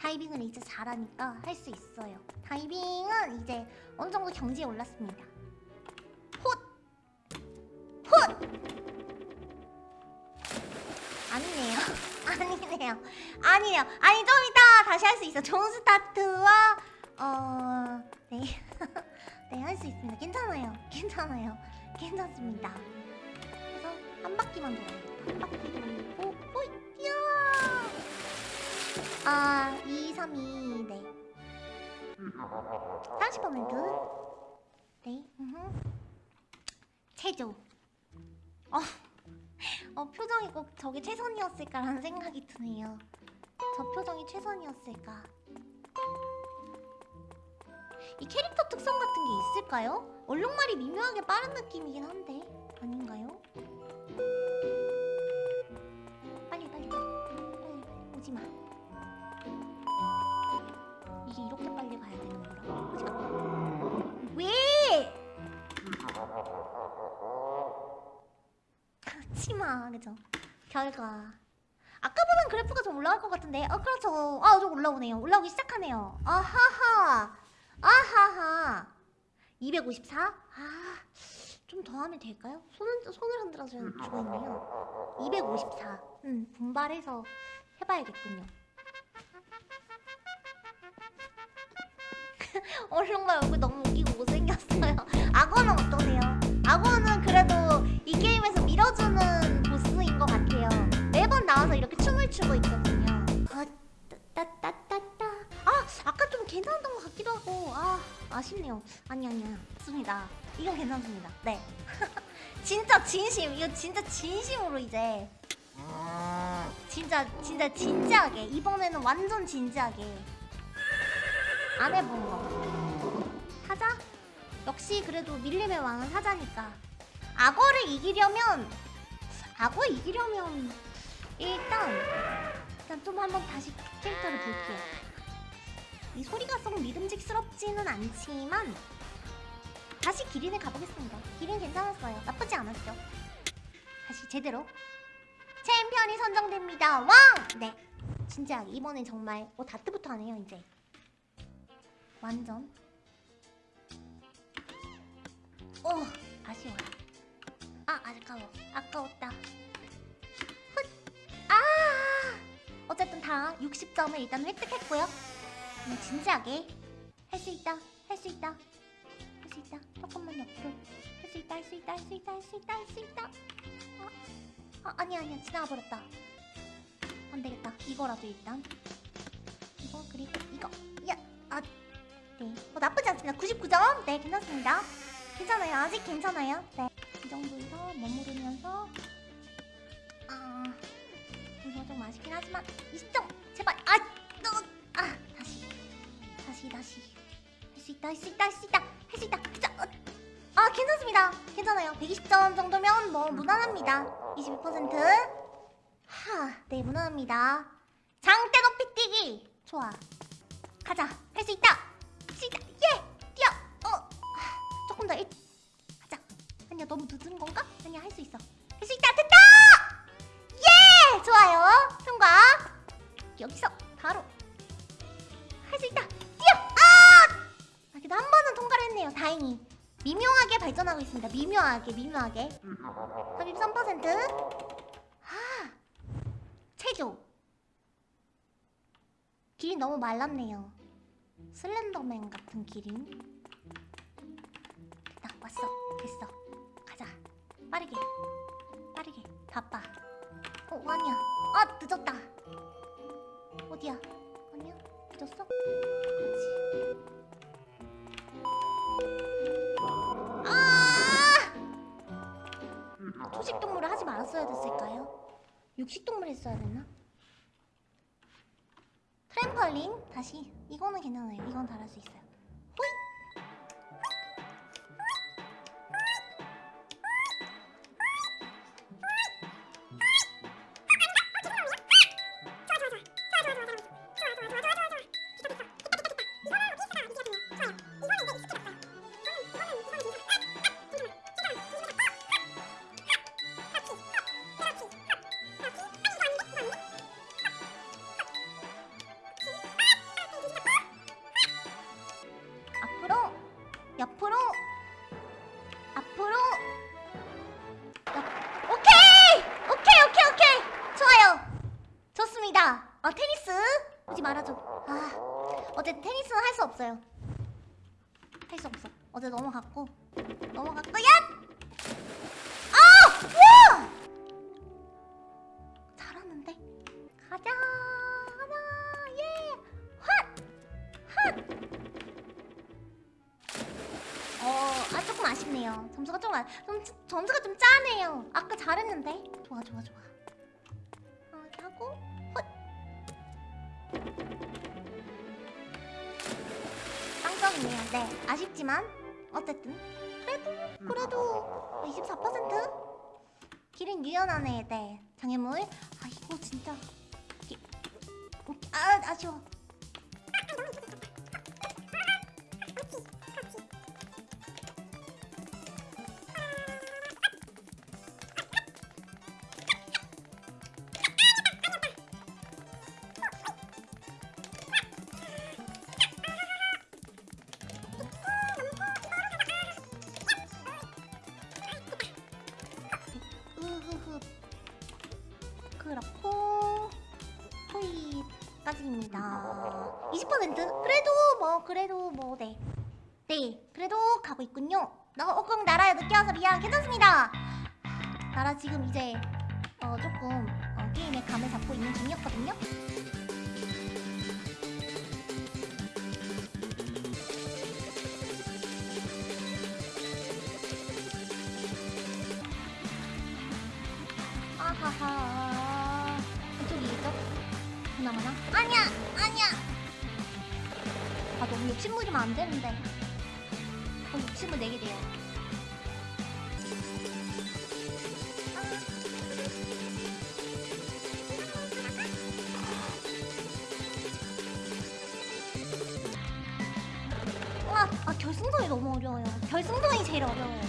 다이빙을 이제 잘하니까 할 수 있어요. 다이빙은 이제 어느 정도 경지에 올랐습니다. 아니네요. 아니에요. 아니 좀 이따 다시 할 수 있어. 좋은 스타트와 어... 네. [LAUGHS] 네, 할 수 있습니다. 괜찮아요. 괜찮아요. 괜찮습니다. 그래서 한 바퀴만 돌아요. 한 바퀴 돌고 호이! 야! 아, 2, 3, 2, 네. 30%. 네. 음흠. 체조. 어, [LAUGHS] 어, 표정이 꼭 저게 최선이었을까라는 생각이 드네요. 저 표정이 최선이었을까. 이 캐릭터 특성 같은 게 있을까요? 얼룩말이 미묘하게 빠른 느낌이긴 한데 아닌가요? 빨리 빨리 빨리 오지 마. 이게 이렇게 빨리 가야 되는 거라고? 오지 마. 왜? 치마. 그죠? 결과. 그래프가 좀 올라갈 것 같은데. 아 그렇죠. 아좀 올라오네요. 올라오기 시작하네요. 아하하. 아하하. 254? 아, 좀 더 하면 될까요? 손은, 손을 흔들어서 죽어있네요. 254 음, 분발해서 해봐야겠군요. [LAUGHS] 얼른가 얼굴 너무 웃기고 못생겼어요. [LAUGHS] 악어는 어떠세요? 악어는 그래도 이 게임에서 밀어주는 보스인 것 같아요. 매번 나와서 이렇게 춤을 추고 있거든요. 아, 따따따따 아 아까 좀 괜찮았던 것 같기도 하고. 아 아쉽네요. 아니 아니야 좋습니다. 이건 괜찮습니다. 네. [LAUGHS] 진짜 진심. 이거 진짜 진심으로 이제. 진짜 진짜 진지하게. 이번에는 완전 진지하게. 안 해본 거? 역시 그래도 밀림의 왕은 사자니까. 악어를 이기려면 악어 이기려면 일단 일단 좀 한번 다시 캐릭터를 볼게요. 이 소리가 썩 믿음직스럽지는 않지만 다시 기린을 가보겠습니다. 기린 괜찮았어요. 나쁘지 않았죠. 다시 제대로. 챔피언이 선정됩니다. 왕! 네. 진지하게 이번엔 정말 어 다트부터 하네요 이제. 완전 어 아쉬워 아 아까워. 아까웠다. 훗. 아! 어쨌든 다 60점을 일단 획득했고요. 음, 진지하게 할 수 있다 할 수 있다 할 수 있다. 조금만 옆으로. 할 수 있다 할 수 있다 할 수 있다 할 수 있다 할 수 있다. 어, 아 아니야 아니야. 지나가 버렸다. 안 되겠다. 이거라도 일단. 이거 그리고 이거. 야 아 네. 어, 나쁘지 않습니다. 99점. 네, 괜찮습니다. 괜찮아요. 아직 괜찮아요. 네. 이 정도에서 머무르면서 아, 이거 좀 아쉽긴 하지만 20점. 제발. 아, 너, 아, 다시. 다시, 다시. 할 수 있다, 할 수 있다, 할 수 있다. 할 수 있다. 자, 어. 아, 괜찮습니다. 괜찮아요. 120점 정도면 뭐 무난합니다. 22%. 하, 네, 무난합니다. 장대 높이 뛰기. 좋아. 가자. 할 수 있다. 시다 예 뛰어 어 아, 조금 더 일... 가자. 아니야 너무 늦은 건가? 아니야 할 수 있어. 할 수 있다 됐다! 예! 좋아요. 통과. 여기서 바로 할 수 있다. 뛰어! 아! 아, 그래도 한 번은 통과를 했네요. 다행히. 미묘하게 발전하고 있습니다. 미묘하게 미묘하게. 33%아! 체조. 길이 너무 말랐네요. 슬렌더맨 같은 딱 왔어. 됐어. 가자. 빠르게. 빠르게. 바빠. 어 아니야. 아 늦었다. 어디야? 아니야? 늦었어? 아! 초식동물을 하지 말았어야 됐을까요? 육식동물 했어야 됐나? 트램펄린? 다시. 이거는 괜찮아요. 이건 잘할 수 있어요 없어요 할 수 없어 어제 넘어갔고 넘어갔고 야! 아! 와! 잘하는데 가자 가자 예! 핫! 핫! 어, 아 조금 아쉽네요. 점수가 좀, 아, 좀 점수가 좀 짜네요. 아까 잘했는데. 좋아, 좋아, 좋아. 네, 아쉽지만 어쨌든 그래도 그래도 24%? 길은 유연하네. 네, 장애물. 아 이거 진짜. 이- 아 아쉬워. 4까지입니다. 20% 그래도 뭐 그래도 뭐 네. 네 그래도 가고 있군요. 나 어금 나라에 늦게 와서 미안 괜찮습니다. 나라 지금 이제 어 조금 어, 게임에 감을 잡고 있는 중이었거든요. 욕심부리면 안 되는데. 어, 욕심을 내게 돼요. 와, 아 결승선이 너무 어려워요. 결승선이 제일 어려워요.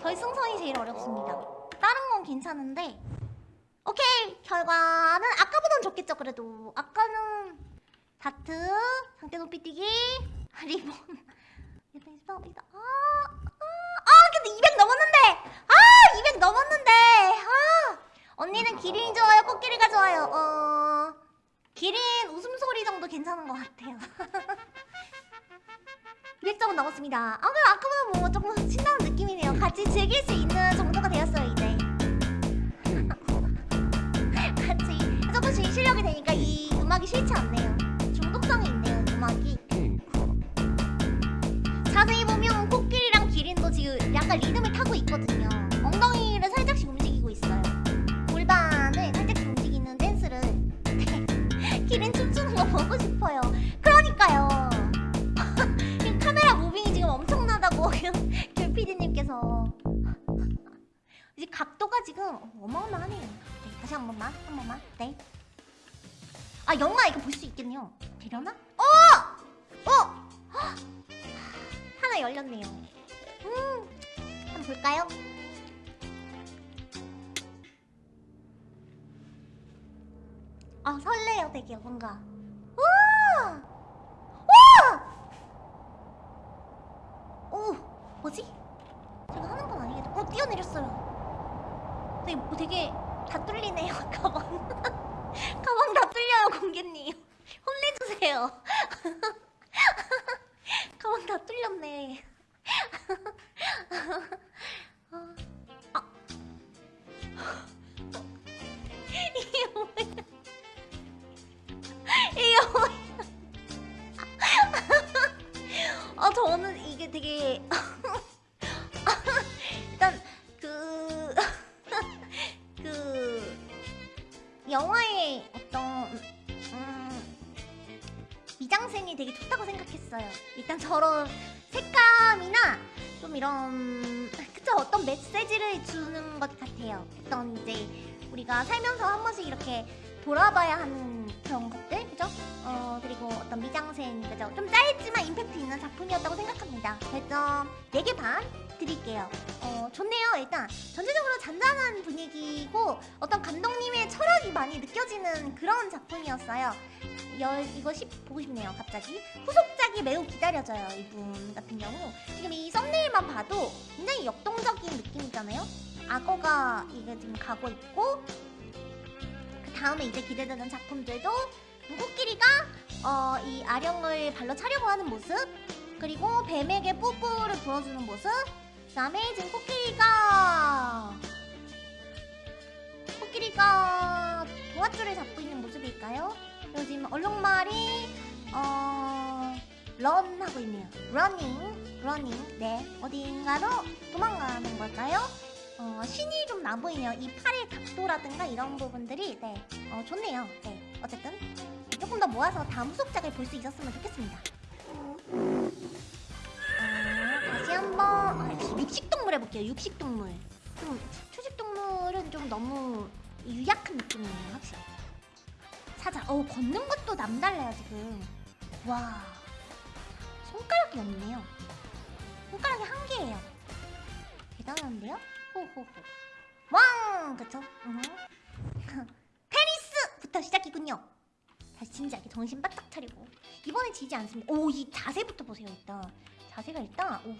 결승선이 제일 어렵습니다. 다른 건 괜찮은데. 오케이 결과는 아까보단 좋겠죠 그래도. 아까는 다트 상대 높이 뛰기 리본. 일단 일단 일단 아, 아, 아 근데 200 넘었는데. 아 200 넘었는데. 아 언니는 기린이 좋아요 코끼리가 좋아요. 어 기린 웃음소리 정도 괜찮은 것 같아요. [LAUGHS] 200점은 넘었습니다. 아 그럼 아까보다 뭐 조금 신나는 느낌이네요. 같이 즐길 수 있는 정도가 되었어요 이제. crop. [LAUGHS] 같이 조금씩 실력이 되니까 이 음악이 싫지 않네요. 약간 리듬을 타고 있거든요. 엉덩이를 살짝씩 움직이고 있어요. 골반을 살짝씩 움직이는 댄스를. [LAUGHS] 기린 춤추는 거 보고 싶어요. 그러니까요. [LAUGHS] 지금 카메라 무빙이 지금 엄청나다고 [LAUGHS] 귤 PD님께서. 이제 각도가 지금 어마어마하네요. 네, 다시 한 번만, 한 번만. 네. 아 영화 이거 볼 수 있겠네요. 되려나? 어! 어! 헉! [GASPS] 하나 열렸네요. 음, 볼까요? 아 설레요, 되게 뭔가. 와! 와! 오, 뭐지? 제가 하는 건 아니겠죠? 어, 뛰어내렸어요. 되게, 뭐 되게 다 뚫리네요, [LAUGHS] 가방. 가방 다 뚫려요, 공개님. 혼내주세요. [LAUGHS] 가방 다 뚫렸네. 아, 아. 이게 뭐야? 이게 뭐야? 아 저는 이게 되게 일단 그 그 영화의 어떤 음, 미장센이 되게 좋다고 생각했어요. 일단 저런 색감이나 좀 이런 그쵸 어떤 메시지를 주는 것 같아요. 어떤 이제 우리가 살면서 한 번씩 이렇게 돌아봐야 하는 그런 것들 그죠? 어 그리고 어떤 미장센 그죠? 좀 짧지만 임팩트 있는 작품이었다고 생각합니다. 별점 4개 반 드릴게요. 어 좋네요. 일단 전체적으로 잔잔한 분위기고 어떤 감독님의 철학이 많이 느껴지는 그런 작품이었어요. 열 이거 십 보고 싶네요. 갑자기 후속작이 매우 기다려져요. 이분 같은 경우 지금 이 썸네일만 봐도 굉장히 역동적인 느낌이잖아요. 악어가 이게 지금 가고 있고 그 다음에 이제 기대되는 작품들도 코끼리가 어, 이 아령을 발로 차려고 하는 모습 그리고 뱀에게 뽀뽀를 불어주는 모습 지금 코끼리가 코끼리가 동아줄을 잡고 있는 모습일까요? 지금 얼룩말이 어... run 하고 있네요. running, running. 네, 어딘가로 도망가는 걸까요? 어, 신이 좀 나 보이네요. 이 팔의 각도라든가 이런 부분들이 네, 어, 좋네요. 네, 어쨌든 조금 더 모아서 다음 후속작을 볼 수 있었으면 좋겠습니다. 한번 아, 육식동물 해볼게요. 육식동물. 좀 초식동물은 좀 너무 유약한 느낌이에요, 확실히. 사자. 어, 걷는 것도 남달라요 지금. 와, 손가락이 없네요. 손가락이 한 개예요. 대단한데요? 호호호. 왕! 그쵸? 음. [LAUGHS] 테니스부터 시작이군요. 다시 진지하게 정신 바짝 차리고. 이번엔 지지 않습니다. 오, 이 자세부터 보세요, 일단. 자세가 일단, 오.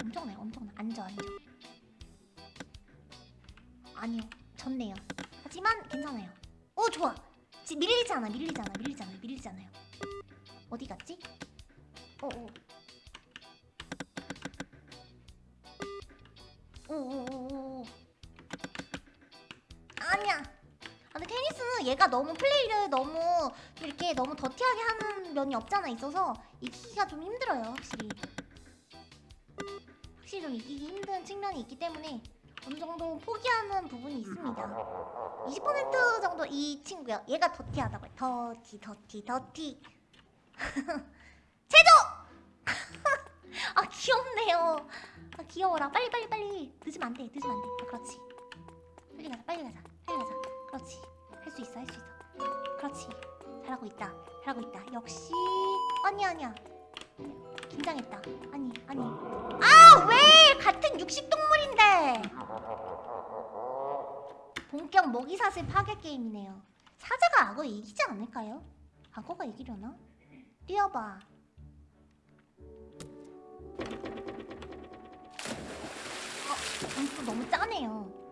엄청나요, 엄청나. 앉아, 앉아. 아니요, 졌네요. 하지만 괜찮아요. 오, 좋아. 지, 밀리잖아 밀리잖아 밀리잖아 밀리잖아요 어디 갔지? 어어 오오오오 아니야 아, 근데 테니스는 얘가 너무 플레이를 너무 좀 이렇게 너무 더티하게 하는 면이 없잖아 있어서 이기기가 좀 힘들어요 확실히 좀 이기기 힘든 측면이 있기 때문에 어느 정도 포기하는 부분이 있습니다. 20% 정도 이 친구요. 얘가 더티하다고요. 더티 더티 더티. [LAUGHS] 체조! [LAUGHS] 아 귀엽네요. 아 귀여워라. 빨리 빨리 빨리. 늦으면 안돼. 늦으면 안돼. 아, 그렇지. 빨리 가자 빨리 가자 빨리 가자. 그렇지. 할 수 있어 할 수 있어. 그렇지. 잘하고 있다. 잘하고 있다. 역시. 아니야 아니야. 긴장했다. 아니 아니. 아 왜 같은 육식동물인데 본격 먹이사슬 파괴 게임이네요 사자가 악어 이기지 않을까요? 악어가 이기려나? 뛰어봐 어, 점수 너무 짜네요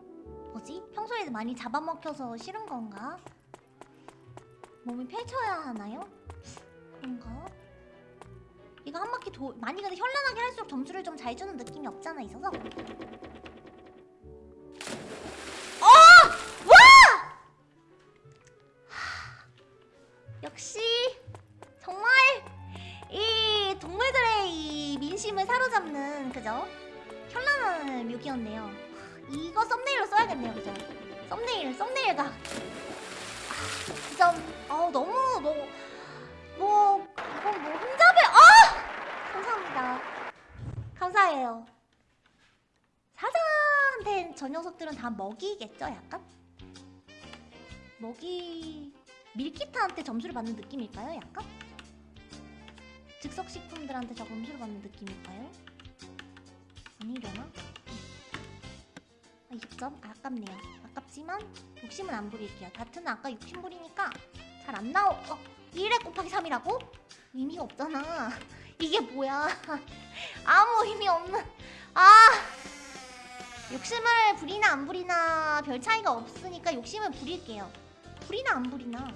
뭐지? 평소에 많이 잡아먹혀서 싫은 건가? 몸을 펼쳐야 하나요? 그런가? 이거 한 바퀴 도 많이 근데 현란하게 할수록 점수를 좀 잘 주는 느낌이 없잖아 있어서 어! 와! 하, 역시 정말 이 동물들의 이 민심을 사로잡는 그죠? 현란한 묘기였네요 이거 썸네일로 써야겠네요 그죠? 썸네일 썸네일가 아, 진짜 어 너무 뭐뭐 감사해요 사자한테 저 녀석들은 다 먹이겠죠 약간 먹이 밀키트한테 점수를 받는 느낌일까요 약간 즉석식품들한테 저 점수를 받는 느낌일까요 아니려나 아, 20점? 아 깝네요. 아깝지만 욕심은 안 부릴게요. 다트는 아까 욕심 부리니까 잘 안 나오. 어, 1에 곱하기 3이라고? 의미가 없잖아. 이게 뭐야? [LAUGHS] 아무 의미 없는. 아! 욕심을 부리나 안 부리나 별 차이가 없으니까 욕심을 부릴게요. 부리나 안 부리나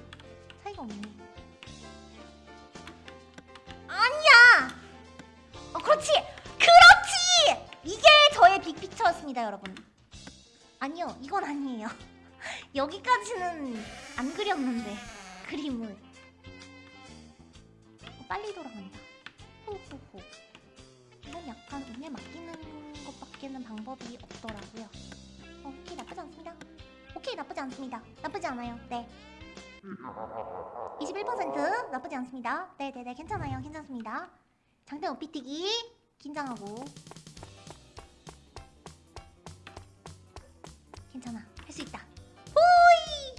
차이가 없네. 아니야! 어, 그렇지! 그렇지! 이게 저의 빅피처였습니다, 여러분. 아니요, 이건 아니에요. [LAUGHS] 여기까지는 안 그렸는데 그림을 어, 빨리 돌아간다. 호호호. 이건 약간 운에 맡기는 것밖에는 방법이 없더라고요. 어, 오케이 나쁘지 않습니다. 오케이 나쁘지 않습니다. 나쁘지 않아요. 네. 21% 나쁘지 않습니다. 네네네 괜찮아요. 괜찮습니다. 장대 오피뛰기 긴장하고 괜찮아 할 수 있다 호이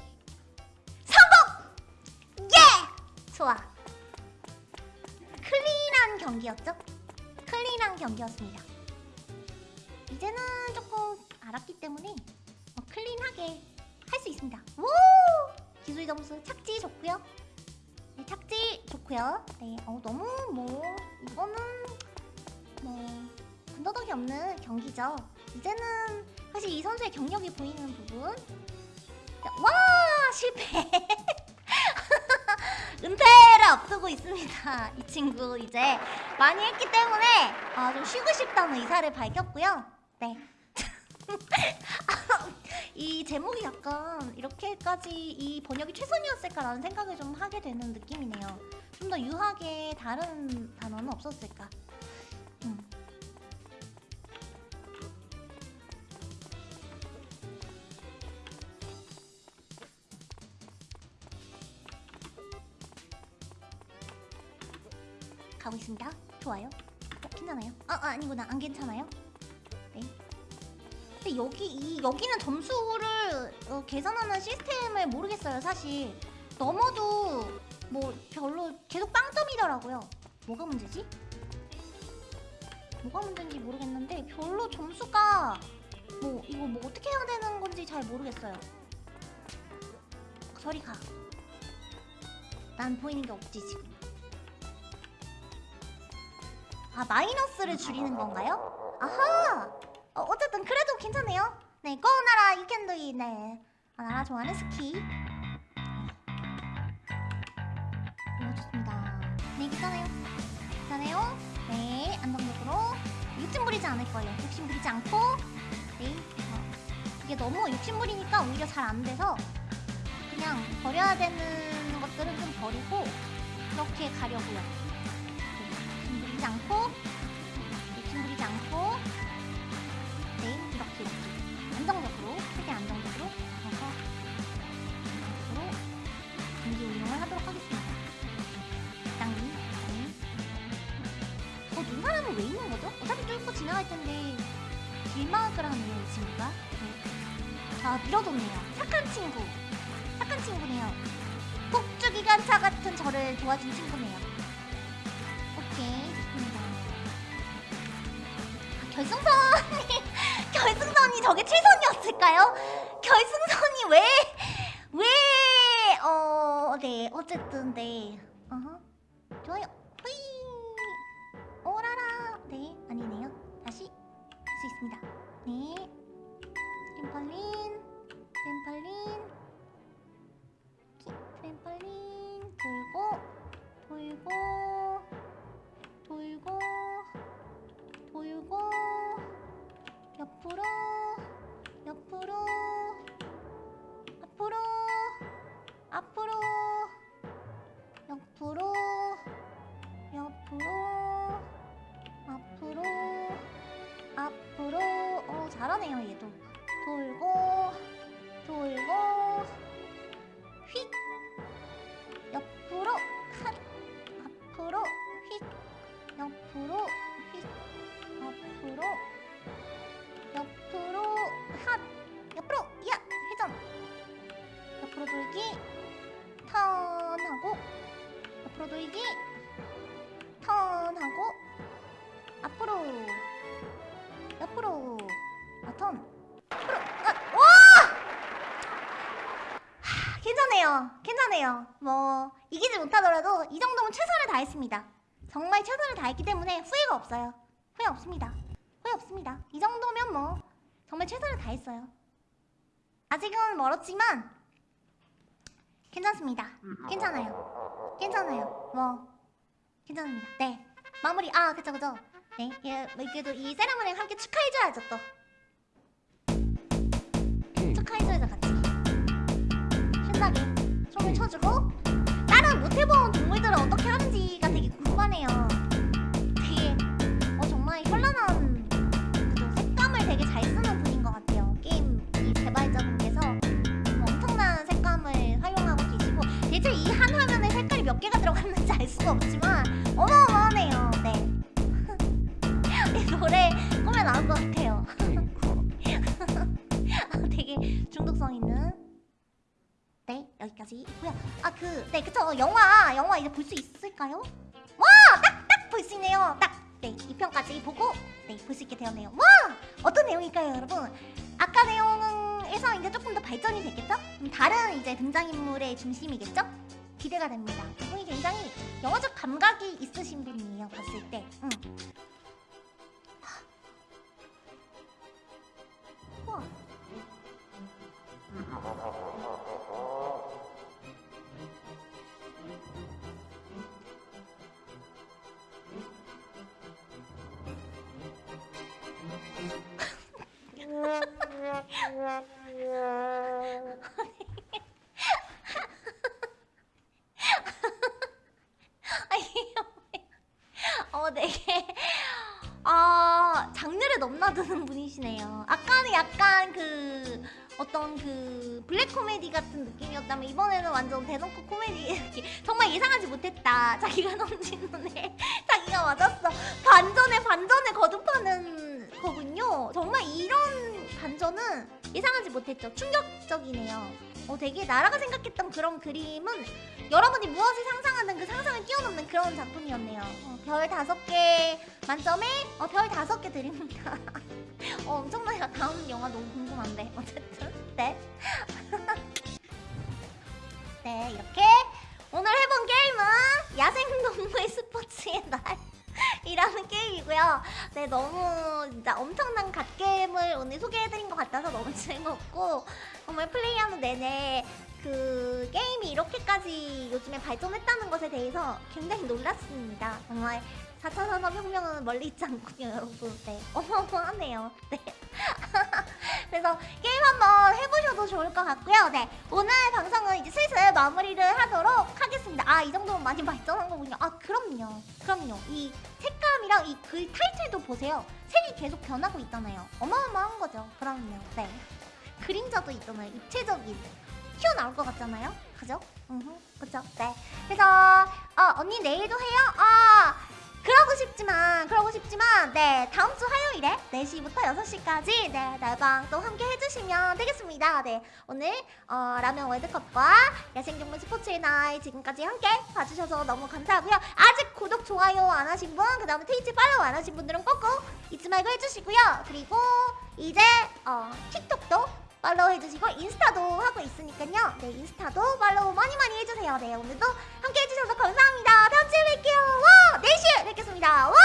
성공 예 좋아 경기였죠? 클린한 경기였습니다. 이제는 조금 알았기 때문에 어, 클린하게 할 수 있습니다. 오! 기술 점수 착지 좋고요. 네 착지 좋고요. 네 어 너무 뭐 이거는 뭐 군더더기 없는 경기죠. 이제는 사실 이 선수의 경력이 보이는 부분. 와 실패 [LAUGHS] 은퇴를 앞두고 있습니다. [LAUGHS] 이 친구 이제 많이 했기 때문에 아, 좀 쉬고 싶다는 의사를 밝혔고요. 네. [LAUGHS] 이 제목이 약간 이렇게까지 이 번역이 최선이었을까라는 생각을 좀 하게 되는 느낌이네요. 좀 더 유하게 다른 단어는 없었을까 좋아요. 어, 괜찮아요? 아, 아 아니구나. 안 괜찮아요? 네. 근데 여기 이 여기는 점수를 어, 계산하는 시스템을 모르겠어요. 사실 넘어도 뭐 별로 계속 빵점이더라고요. 뭐가 문제지? 뭐가 문제인지 모르겠는데 별로 점수가 뭐 이거 뭐 어떻게 해야 되는 건지 잘 모르겠어요. 저리 가. 난 보이는 게 없지 지금. 아 마이너스를 줄이는 건가요? 아하! 어, 쨌든 그래도 괜찮네요. 네 꺼나라 유캔도이 네. 아, 나라 좋아하는 스키. 오 좋습니다. 네 괜찮아요. 괜찮아요? 네 안정적으로. 욕심 부리지 않을 거예요. 욕심 부리지 않고. 네 어. 이게 너무 욕심 부리니까 오히려 잘 안 돼서 그냥 버려야 되는 것들은 좀 버리고 그렇게 가려고요. 네, 부리지 않고 욕심 부리지 않고 네, 이렇게 이렇게 안정적으로 최대한 안정적으로 가서 안정적으로 전기 운영을 하도록 하겠습니다. 땅님, 땅님. 어, 눈사람은 왜 있는 거죠? 어차피 뚫고 지나갈 텐데 하네요, 이 친구가. 네. 자, 밀어줬네요. 착한 친구. 착한 친구네요. 폭주기관차 같은 저를 도와준 친구네요. 결승선이, [LAUGHS] 결승선이 저게 최선이었을까요? 결승선이 왜, 왜, 어, 네, 어쨌든, 네. 어허. 좋아요. 후이. 오라라. 네, 아니네요. 다시 할 수 있습니다. 네. 트램펄린, 트램펄린, 키, 트램펄린, 돌고, 돌고, 돌고, 돌고, 옆으로, 옆으로, 앞으로, 앞으로, 옆으로, 옆으로, 앞으로, 앞으로. 어, 잘하네요, 얘도. 돌고, 돌고, 휙. 옆으로, 핫. 앞으로, 휙. 옆으로, 휙. 앞으로, 옆으로, 핫. 옆으로, 야, 회전. 옆으로 돌기, 턴하고, 옆으로 돌기, 턴하고 앞으로 옆으로 아, 턴 앞으로 아, 와 하, 괜찮아요 괜찮아요 뭐 이기지 못하더라도 이 정도면 최선을 다했습니다 정말 최선을 다했기 때문에 후회가 없어요 후회 없습니다 후회 없습니다 이 정도면 뭐 정말 최선을 다했어요 아직은 멀었지만 괜찮습니다 괜찮아요 괜찮아요 뭐 괜찮습니다. 네. 마무리. 아, 그쵸, 그쵸. 네. 예, 뭐 그래도 이 세레머니 함께 축하해줘야죠, 또. 킹 축하해줘야죠, 같이. 신나게 춤을 춰주고. 다른 못해본 동물들은 어떻게 하는지가 되게 궁금하네요. 되게 잘 쓰는 분인 것 같아요. 게임 이 개발자분께서 엄청난 색감을 활용하고 계시고, 대체 이 한 화면에 색깔이 몇 개가 들어갔는지 알 수가 없지만, 어마어마하네요. 네. [LAUGHS] 이 노래 꾸며 나올 것 같아요. 킹 [LAUGHS] 되게 중독성 있는. 네, 여기까지 있고요. 아, 그, 네, 그쵸. 영화, 영화 이제 볼 수 있을까요? 와! 딱, 딱 볼 수 있네요. 딱, 네, 2편까지 보고, 네, 볼 수 있게 되었네요. 와! 어떤 내용일까요, 여러분? 아까 내용에서 이제 조금 더 발전이 됐겠죠? 좀 다른 이제 등장인물의 중심이겠죠? 기대가 됩니다. 이분이 굉장히 영화적 감각이 있으신 분이에요, 봤을 때. 응. 우와. [LAUGHS] 어, 되게, 아, 장르를 넘나드는 분이시네요. 아까는 약간 그, 어떤 그, 블랙 코미디 같은 느낌이었다면, 이번에는 완전 대놓고 코미디. [LAUGHS] 정말 예상하지 못했다. 자기가 [LAUGHS] 넘친 눈에, 자기가 맞았어. 반전은 예상하지 못했죠. 충격적이네요. 어, 되게 나라가 생각했던 그런 그림은 여러분이 무엇을 상상하는 그 상상을 뛰어넘는 그런 작품이었네요. 어, 별 다섯 개 만점에 어, 별 다섯 개 드립니다. [LAUGHS] 어, 엄청나요. 다음 영화 너무 궁금한데. 어쨌든 네. [LAUGHS] 네 이렇게 오늘 해본 게임은 야생동물 스포츠의 날 이라는 게임이고요. 네 너무 진짜 엄청난 갓게임을 오늘 소개해드린 것 같아서 너무 [LAUGHS] 즐겁고 정말 플레이하는 내내 그 게임이 이렇게까지 요즘에 발전했다는 것에 대해서 굉장히 놀랐습니다. 정말 4차 산업혁명은 멀리 있지 않군요, 여러분. 네, 어마어마하네요. 네. [LAUGHS] 그래서 게임 한번 해보셔도 좋을 것 같고요. 네, 오늘 방송은 이제 슬슬 마무리를 하도록 하겠습니다. 아, 이 정도면 많이 발전한 거군요. 아, 그럼요. 그럼요. 이 색감이랑 이 글 타이틀도 보세요. 색이 계속 변하고 있잖아요. 어마어마한 거죠. 그럼요. 네. 그림자도 있잖아요. 입체적인. 튀어나올 것 같잖아요. 그죠? 음, 그죠? 네. 그래서 어, 언니 내일도 해요? 아, 그러고 싶지만 그러고 싶지만 네 다음 주 화요일에 4시부터 6시까지 네 날방 또 함께 해주시면 되겠습니다. 네 오늘 어, 라면 월드컵과 야생동물 스포츠의 날 지금까지 함께 봐주셔서 너무 감사하고요. 아직 구독 좋아요 안 하신 분 그 다음에 트위치 팔로우 안 하신 분들은 꼭꼭 잊지 말고 해주시고요. 그리고 이제 어, 틱톡도 팔로우 해주시고 인스타도 하고 있으니까요. 네, 인스타도 팔로우 많이 많이 해주세요. 네, 오늘도 함께 해주셔서 감사합니다. 다음 주에 뵐게요. 와! 4시에 뵙겠습니다. 와!